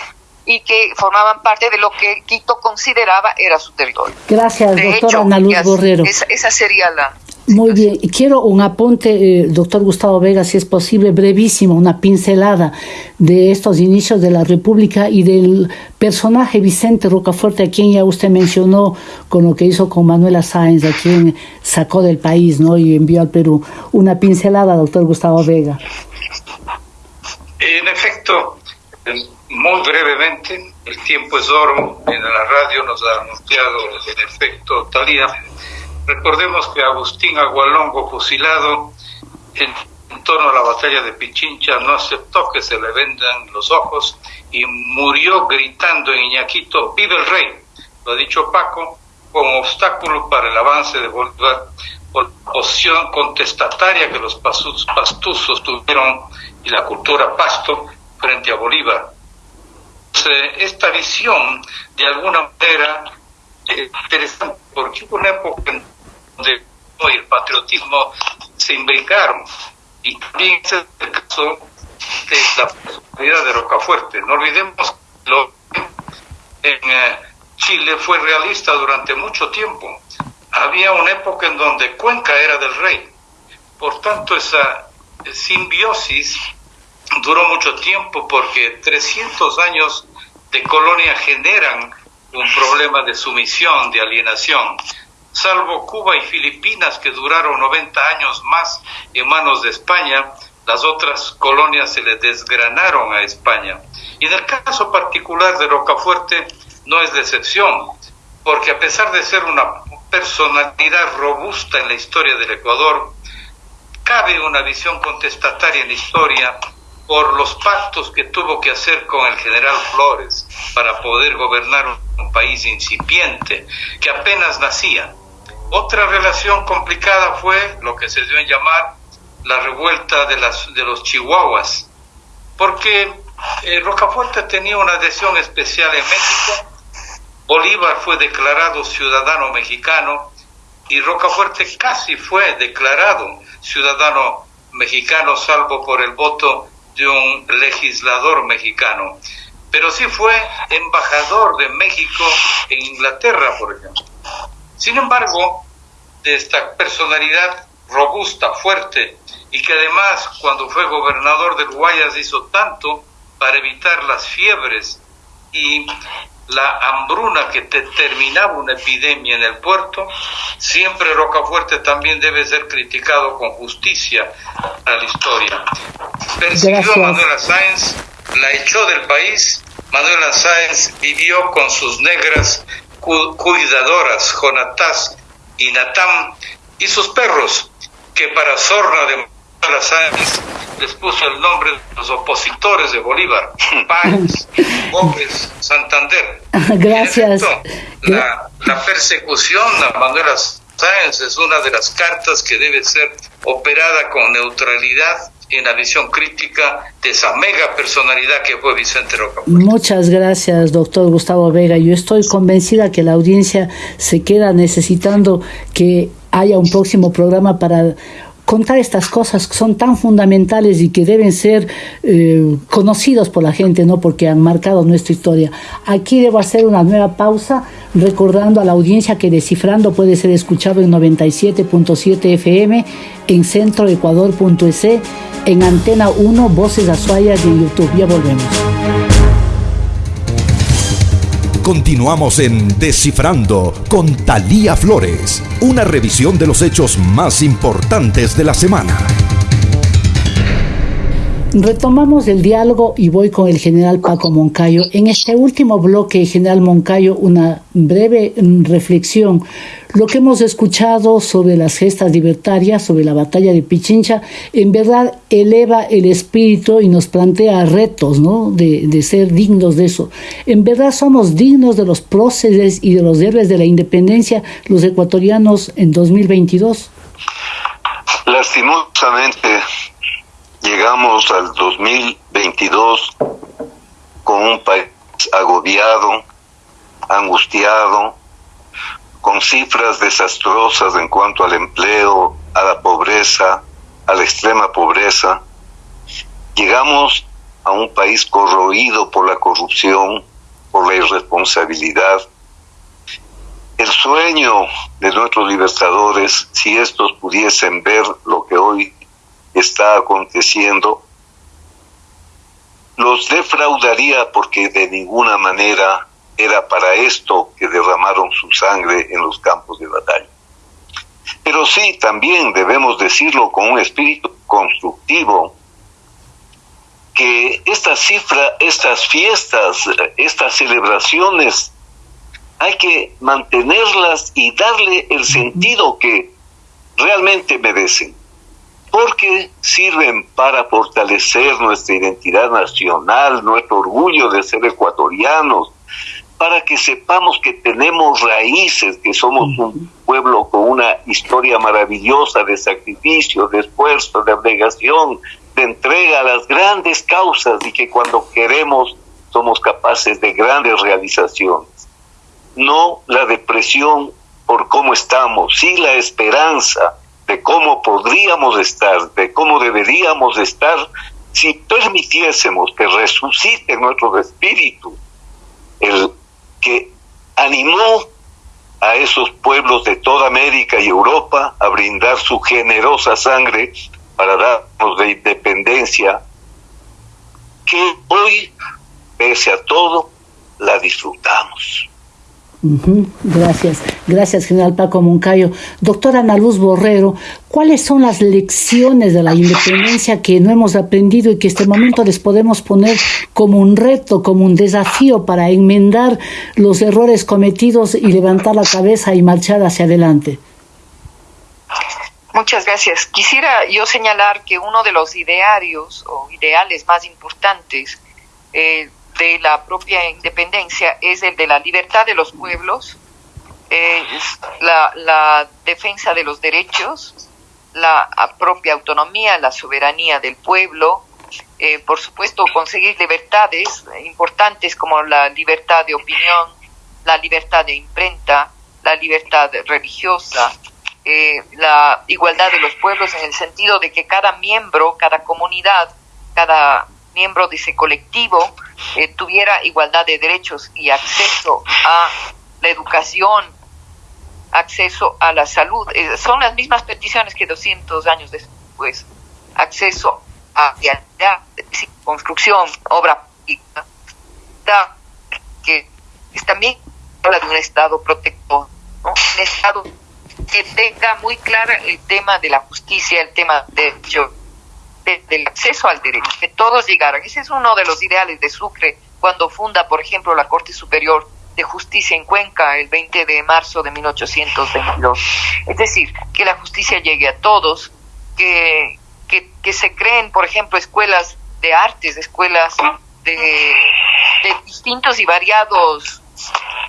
y que formaban parte de lo que Quito consideraba era su territorio. Gracias, doctora Ana Luz Borrero. Esa, sería la... Muy bien, quiero un apunte, eh, doctor Gustavo Vega, si es posible, brevísimo, una pincelada de estos inicios de la República y del personaje Vicente Rocafuerte, a quien ya usted mencionó con lo que hizo con Manuela Sáenz, a quien sacó del país ¿no? y envió al Perú. Una pincelada, doctor Gustavo Vega. En efecto, muy brevemente, el tiempo es oro, en la radio nos ha anunciado en efecto Talía. Recordemos que Agustín Agualongo, fusilado en, torno a la batalla de Pichincha, no aceptó que se le vendan los ojos y murió gritando en Iñaquito, ¡Vive el rey! Lo ha dicho Paco, como obstáculo para el avance de Bolívar por posición contestataria que los pastuzos tuvieron y la cultura pasto frente a Bolívar. Esta visión, de alguna manera, es interesante, porque hubo una época en donde el patriotismo se imbricaron, y también es el caso de la personalidad de Rocafuerte. No olvidemos que lo, en eh, Chile fue realista durante mucho tiempo. Había una época en donde Cuenca era del rey, Por tanto, esa simbiosis duró mucho tiempo porque 300 años de colonia generan un problema de sumisión, de alienación. Salvo Cuba y Filipinas, que duraron 90 años más en manos de España, las otras colonias se le desgranaron a España. Y en el caso particular de Rocafuerte no es decepción, porque a pesar de ser una personalidad robusta en la historia del Ecuador, cabe una visión contestataria en la historia por los pactos que tuvo que hacer con el general Flores para poder gobernar un país incipiente que apenas nacía. Otra relación complicada fue lo que se dio en llamar la revuelta de, las, de los chihuahuas, porque eh, Rocafuerte tenía una adhesión especial en México, Bolívar fue declarado ciudadano mexicano y Rocafuerte casi fue declarado ciudadano mexicano salvo por el voto de un legislador mexicano, pero sí fue embajador de México en Inglaterra, por ejemplo. Sin embargo, de esta personalidad robusta, fuerte, y que además cuando fue gobernador de Guayas hizo tanto para evitar las fiebres y la hambruna que terminaba una epidemia en el puerto, siempre Rocafuerte también debe ser criticado con justicia a la historia. Persiguió a Manuela Sáenz, la echó del país, Manuela Sáenz vivió con sus negras cuidadoras, Jonatás y Natam, y sus perros, que para sorna de Manuela Sáenz les puso el nombre de los opositores de Bolívar, Páez, Gómez, Santander. Gracias. la, la, persecución a Manuela Sáenz es una de las cartas que debe ser operada con neutralidad en la visión crítica de esa mega personalidad que fue Vicente Roca. Muchas gracias, doctor Gustavo Vega. Yo estoy convencida que la audiencia se queda necesitando que haya un próximo programa para contar estas cosas que son tan fundamentales y que deben ser eh, conocidos por la gente, ¿no? Porque han marcado nuestra historia. Aquí debo hacer una nueva pausa, recordando a la audiencia que Descifrando puede ser escuchado en 97.7 FM, en centroecuador.es, en Antena 1, Voces Azuayas y en YouTube. Ya volvemos. Continuamos en Descifrando con Talía Flores, una revisión de los hechos más importantes de la semana. Retomamos el diálogo y voy con el general Paco Moncayo. En este último bloque, general Moncayo, una breve mm, reflexión. Lo que hemos escuchado sobre las gestas libertarias, sobre la batalla de Pichincha, en verdad eleva el espíritu y nos plantea retos, ¿no? De, ser dignos de eso. En verdad somos dignos de los próceres y de los héroes de la independencia, los ecuatorianos en 2022. Lastimosamente, llegamos al 2022 con un país agobiado, angustiado, con cifras desastrosas en cuanto al empleo, a la pobreza, a la extrema pobreza. Llegamos a un país corroído por la corrupción, por la irresponsabilidad. El sueño de nuestros libertadores, si estos pudiesen ver lo que hoy está aconteciendo, los defraudaría porque de ninguna manera era para esto que derramaron su sangre en los campos de batalla. Pero sí, también debemos decirlo con un espíritu constructivo, que esta cifra, estas fiestas, estas celebraciones, hay que mantenerlas y darle el sentido que realmente merecen porque sirven para fortalecer nuestra identidad nacional, nuestro orgullo de ser ecuatorianos, para que sepamos que tenemos raíces, que somos un pueblo con una historia maravillosa de sacrificio, de esfuerzo, de abnegación, de entrega a las grandes causas y que cuando queremos somos capaces de grandes realizaciones. No la depresión por cómo estamos, sí la esperanza, de cómo podríamos estar, de cómo deberíamos estar si permitiésemos que resucite nuestro espíritu, el que animó a esos pueblos de toda América y Europa a brindar su generosa sangre para darnos de independencia, que hoy, pese a todo, la disfrutamos. Gracias, gracias General Paco Moncayo. Doctora Ana Luz Borrero, ¿cuáles son las lecciones de la independencia que no hemos aprendido y que este momento les podemos poner como un reto, como un desafío para enmendar los errores cometidos y levantar la cabeza y marchar hacia adelante? Muchas gracias. Quisiera yo señalar que uno de los idearios o ideales más importantes eh, de la propia independencia es el de la libertad de los pueblos, es la, defensa de los derechos, la propia autonomía, la soberanía del pueblo, eh, por supuesto conseguir libertades importantes como la libertad de opinión, la libertad de imprenta, la libertad religiosa, eh, la igualdad de los pueblos en el sentido de que cada miembro, cada comunidad, cada miembro de ese colectivo eh, tuviera igualdad de derechos y acceso a la educación, acceso a la salud. Eh, son las mismas peticiones que 200 años después. Acceso a la construcción, obra pública, que es también habla de un Estado protector, un Estado que tenga muy claro el tema de la justicia, el tema de derechos del acceso al derecho, que todos llegaran. Ese es uno de los ideales de Sucre cuando funda, por ejemplo, la Corte Superior de Justicia en Cuenca el 20 de marzo de 1822. Es decir, que la justicia llegue a todos, que, que, se creen, por ejemplo, escuelas de artes, escuelas de, de distintos y variados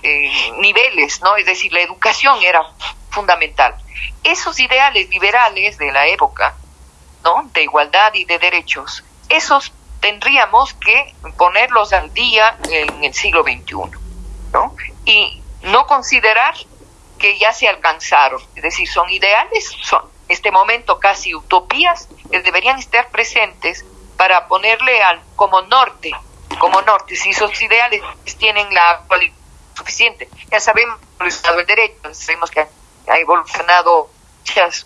eh, niveles, ¿no? Es decir, la educación era fundamental. Esos ideales liberales de la época de igualdad y de derechos, esos tendríamos que ponerlos al día en el siglo XXI, ¿no? Y no considerar que ya se alcanzaron, es decir, son ideales, son en este momento casi utopías que deberían estar presentes para ponerle al, como norte, como norte, si esos ideales tienen la actualidad suficiente. Ya sabemos el Estado del Derecho, sabemos que ha evolucionado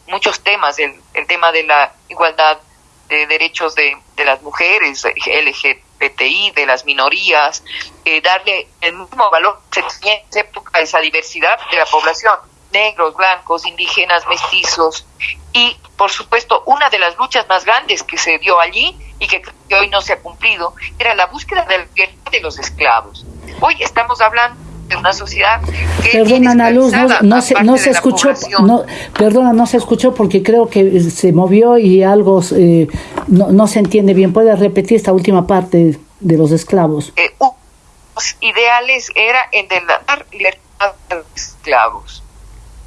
muchos temas, el, tema de la igualdad de derechos de, de las mujeres, LGBTI, de las minorías, eh, darle el mismo valor que en esa época esa diversidad de la población, negros, blancos, indígenas, mestizos, y por supuesto una de las luchas más grandes que se dio allí y que, hoy no se ha cumplido era la búsqueda de la de los esclavos. Hoy estamos hablando una sociedad que perdona Ana Luz no, se, no se escuchó no, perdona no se escuchó porque creo que se movió y algo eh, no, no se entiende bien. Puede repetir esta última parte de los esclavos eh, los ideales era el de dar libertad a los esclavos.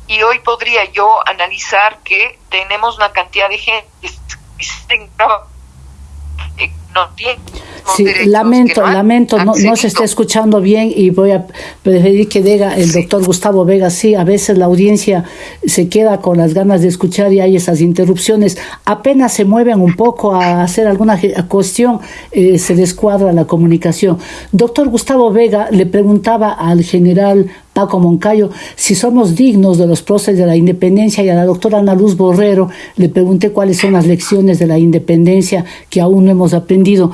Y hoy podría yo analizar que tenemos una cantidad de gente que no tiene Sí, lamento, lamento, no, no, se está escuchando bien y voy a preferir que diga el doctor Gustavo Vega. Sí, a veces la audiencia se queda con las ganas de escuchar y hay esas interrupciones. Apenas se mueven un poco a hacer alguna cuestión, eh, se descuadra la comunicación. Doctor Gustavo Vega le preguntaba al general Paco Moncayo, si somos dignos de los próceres de la independencia y a la doctora Ana Luz Borrero le pregunté cuáles son las lecciones de la independencia que aún no hemos aprendido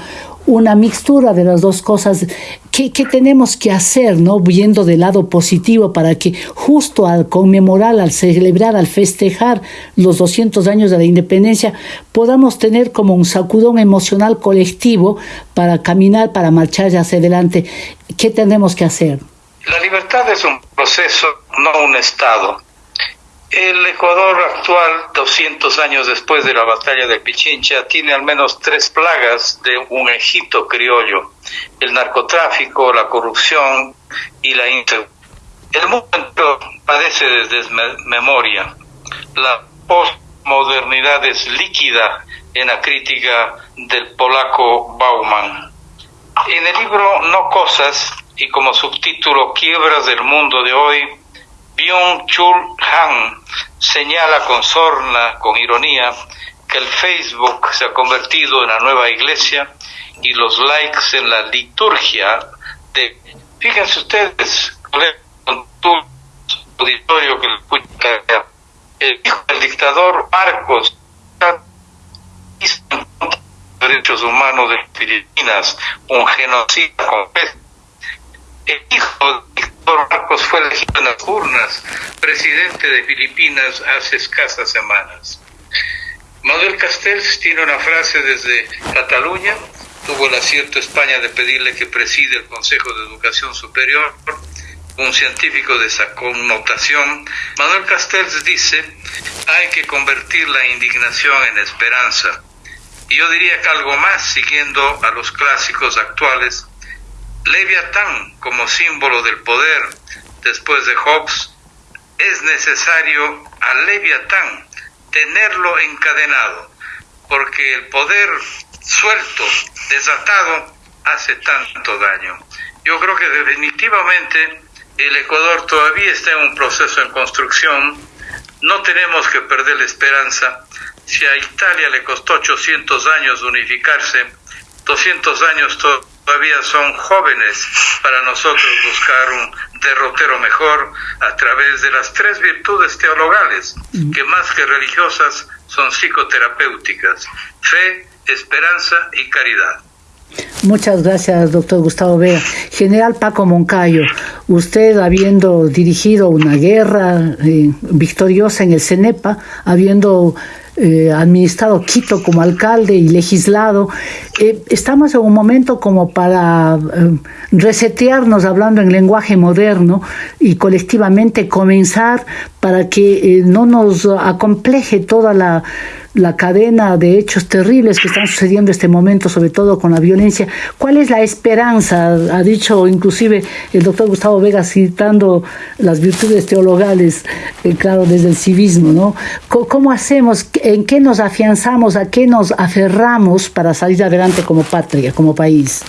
una mixtura de las dos cosas. ¿Qué, tenemos que hacer, no? Viendo del lado positivo para que justo al conmemorar, al celebrar, al festejar los 200 años de la independencia, podamos tener como un sacudón emocional colectivo para caminar, para marchar hacia adelante. ¿Qué tenemos que hacer? La libertad es un proceso, no un estado. El Ecuador actual, 200 años después de la batalla de Pichincha, tiene al menos tres plagas de un Egipto criollo, el narcotráfico, la corrupción y la inseguridad. El mundo padece desde memoria. La postmodernidad es líquida en la crítica del polaco Bauman. En el libro No Cosas y como subtítulo Quiebras del mundo de hoy, Byung-Chul Han señala con sorna, con ironía, que el Facebook se ha convertido en la nueva iglesia y los likes en la liturgia de... Fíjense ustedes, auditorio que le escucha, el hijo del dictador Marcos, derechos humanos de Filipinas, un genocida confeso. El hijo del dictador Marcos fue elegido en las urnas presidente de Filipinas hace escasas semanas. Manuel Castells tiene una frase desde Cataluña, tuvo el acierto España de pedirle que preside el Consejo de Educación Superior, un científico de esa connotación. Manuel Castells dice, hay que convertir la indignación en esperanza. Y yo diría que algo más, siguiendo a los clásicos actuales, Leviatán como símbolo del poder después de Hobbes, es necesario a Leviatán tenerlo encadenado, porque el poder suelto, desatado, hace tanto daño. Yo creo que definitivamente el Ecuador todavía está en un proceso en construcción, no tenemos que perder la esperanza. Si a Italia le costó 800 años unificarse, 200 años todavía son jóvenes para nosotros buscar un derrotero mejor a través de las tres virtudes teologales, que más que religiosas son psicoterapéuticas, fe, esperanza y caridad. Muchas gracias, doctor Gustavo Vega. General Paco Moncayo, usted habiendo dirigido una guerra eh, victoriosa en el CENEPA, habiendo eh, administrado Quito como alcalde y legislado, eh, estamos en un momento como para resetearnos hablando en lenguaje moderno y colectivamente comenzar para que no nos acompleje toda la la cadena de hechos terribles que están sucediendo en este momento, sobre todo con la violencia. ¿Cuál es la esperanza? Ha dicho inclusive el doctor Gustavo Vega citando las virtudes teologales, eh, claro, desde el civismo, ¿no? ¿Cómo hacemos? ¿En qué nos afianzamos? ¿A qué nos aferramos para salir adelante como patria, como país?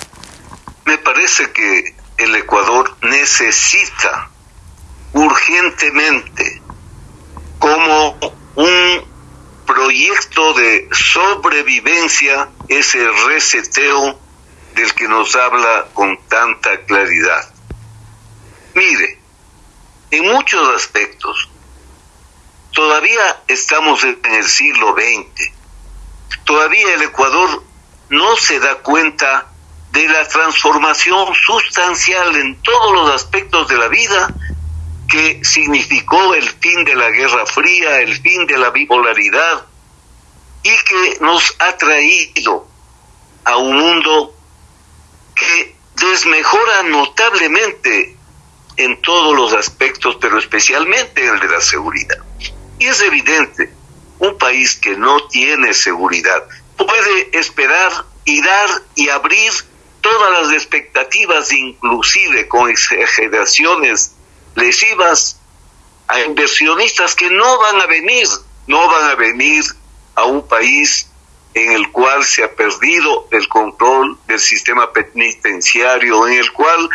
Me parece que el Ecuador necesita urgentemente como un proyecto de sobrevivencia, ese reseteo del que nos habla con tanta claridad. Mire, en muchos aspectos, todavía estamos en el siglo XX, todavía el Ecuador no se da cuenta de la transformación sustancial en todos los aspectos de la vida que significó el fin de la Guerra Fría, el fin de la bipolaridad y que nos ha traído a un mundo que desmejora notablemente en todos los aspectos, pero especialmente en el de la seguridad. Y es evidente, un país que no tiene seguridad puede esperar y dar y abrir todas las expectativas, inclusive con exageraciones lesivas a inversionistas que no van a venir, no van a venir a un país en el cual se ha perdido el control del sistema penitenciario, en el cual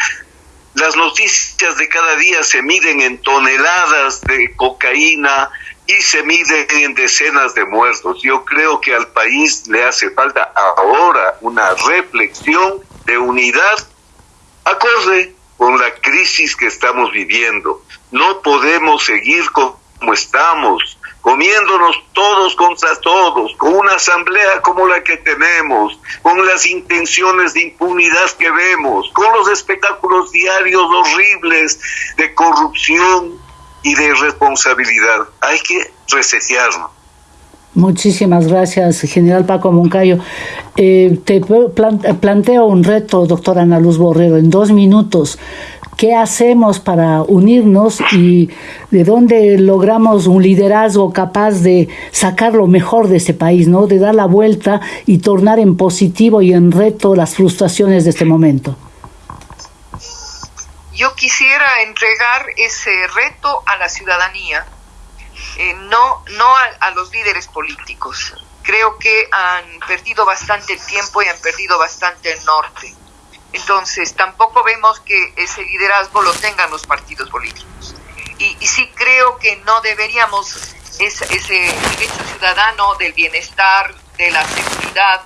las noticias de cada día se miden en toneladas de cocaína y se miden en decenas de muertos. Yo creo que al país le hace falta ahora una reflexión de unidad acorde con la crisis que estamos viviendo. No podemos seguir como estamos, comiéndonos todos contra todos, con una asamblea como la que tenemos, con las intenciones de impunidad que vemos, con los espectáculos diarios horribles de corrupción y de irresponsabilidad. Hay que resetearnos. Muchísimas gracias, general Paco Moncayo. Eh, te planteo un reto, doctora Ana Luz Borrero, en dos minutos. ¿Qué hacemos para unirnos y de dónde logramos un liderazgo capaz de sacar lo mejor de este país, ¿no? de dar la vuelta y tornar en positivo y en reto las frustraciones de este momento? Yo quisiera entregar ese reto a la ciudadanía eh, no, no a, los líderes políticos. Creo que han perdido bastante tiempo y han perdido bastante el norte. Entonces, tampoco vemos que ese liderazgo lo tengan los partidos políticos. Y, sí creo que no deberíamos ese, ese derecho ciudadano del bienestar, de la seguridad,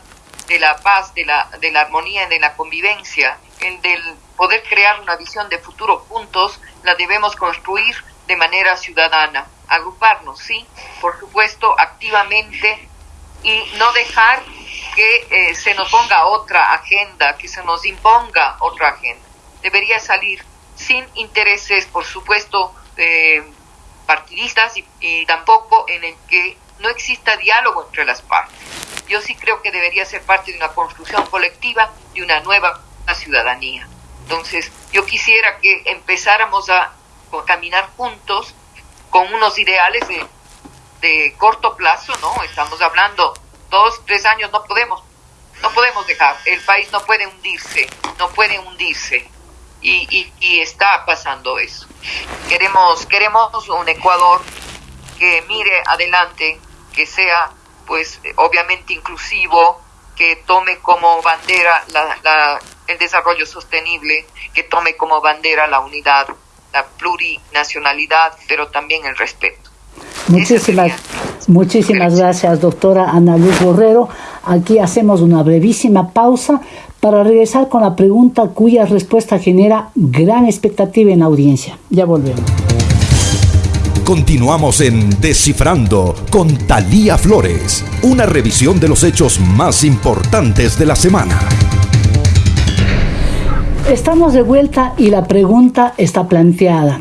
de la paz, de la, de la armonía, de la convivencia, el del poder crear una visión de futuro juntos, la debemos construir de manera ciudadana, agruparnos, sí, por supuesto, activamente y no dejar que eh, se nos ponga otra agenda, que se nos imponga otra agenda. Debería salir sin intereses, por supuesto, partidistas y, tampoco en el que no exista diálogo entre las partes. Yo sí creo que debería ser parte de una construcción colectiva de una nueva ciudadanía. Entonces, yo quisiera que empezáramos a, caminar juntos con unos ideales de, de corto plazo, ¿no? Estamos hablando dos, tres años, no podemos, no podemos dejar, el país no puede hundirse, no puede hundirse. Y, y, está pasando eso. Queremos, queremos un Ecuador que mire adelante, que sea pues obviamente inclusivo, que tome como bandera la, el desarrollo sostenible, que tome como bandera la unidad, la plurinacionalidad, pero también el respeto. Muchísimas, muchísimas gracias, doctora Ana Luz Borrero. Aquí hacemos una brevísima pausa para regresar con la pregunta cuya respuesta genera gran expectativa en la audiencia. Ya volvemos. Continuamos en Descifrando con Talía Flores, una revisión de los hechos más importantes de la semana. Estamos de vuelta y la pregunta está planteada.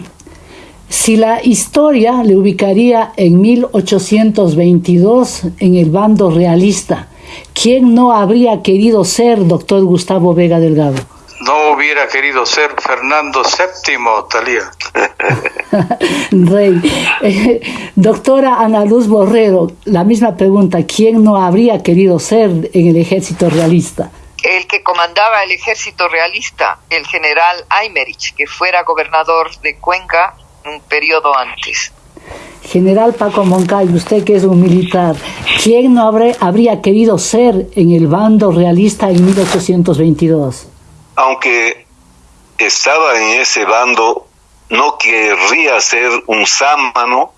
Si la historia le ubicaría en 1822 en el bando realista, ¿quién no habría querido ser doctor Gustavo Vega Delgado? No hubiera querido ser Fernando VII, Talía. Rey. Eh, doctora Ana Luz Borrero, la misma pregunta, ¿quién no habría querido ser en el ejército realista? El que comandaba el ejército realista, el general Aymerich, que fuera gobernador de Cuenca un periodo antes. General Paco Moncayo, usted que es un militar, ¿quién no habría querido ser en el bando realista en 1822? Aunque estaba en ese bando, no querría ser un sámano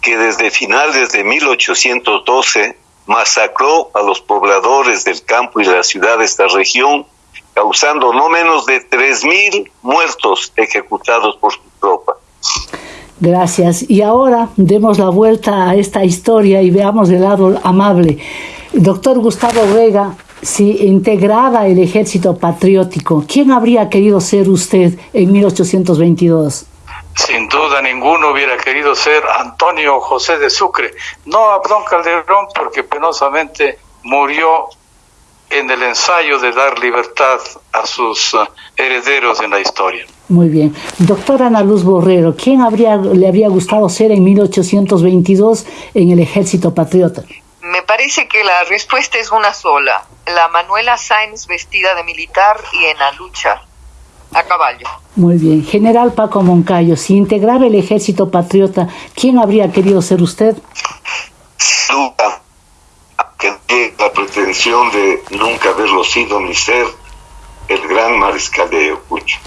que desde finales de 1812 masacró a los pobladores del campo y la ciudad de esta región, causando no menos de 3.000 muertos ejecutados por su tropa. Gracias. Y ahora demos la vuelta a esta historia y veamos el lado amable. Doctor Gustavo Vega, si integraba el ejército patriótico, ¿quién habría querido ser usted en 1822? Sin duda ninguno hubiera querido ser Antonio José de Sucre, no Abdón Calderón porque penosamente murió en el ensayo de dar libertad a sus uh, herederos en la historia. Muy bien. Doctora Ana Luz Borrero, ¿quién habría, le habría gustado ser en 1822 en el ejército patriota? Me parece que la respuesta es una sola. La Manuela Sáenz vestida de militar y en la lucha a caballo. Muy bien. General Paco Moncayo, si integraba el ejército patriota, ¿quién habría querido ser usted? Nunca, que la pretensión de nunca haberlo sido ni ser el gran mariscal de Ayacucho.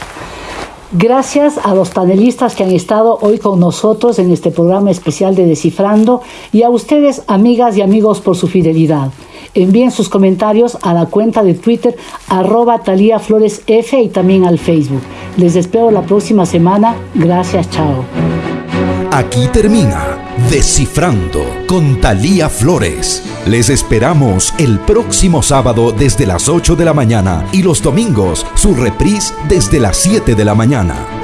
Gracias a los panelistas que han estado hoy con nosotros en este programa especial de Descifrando y a ustedes, amigas y amigos, por su fidelidad. Envíen sus comentarios a la cuenta de Twitter arroba Talía Flores F y también al Facebook. Les espero la próxima semana. Gracias, chao. Aquí termina Descifrando con Talía Flores. Les esperamos el próximo sábado desde las 8 de la mañana y los domingos su reprise desde las 7 de la mañana.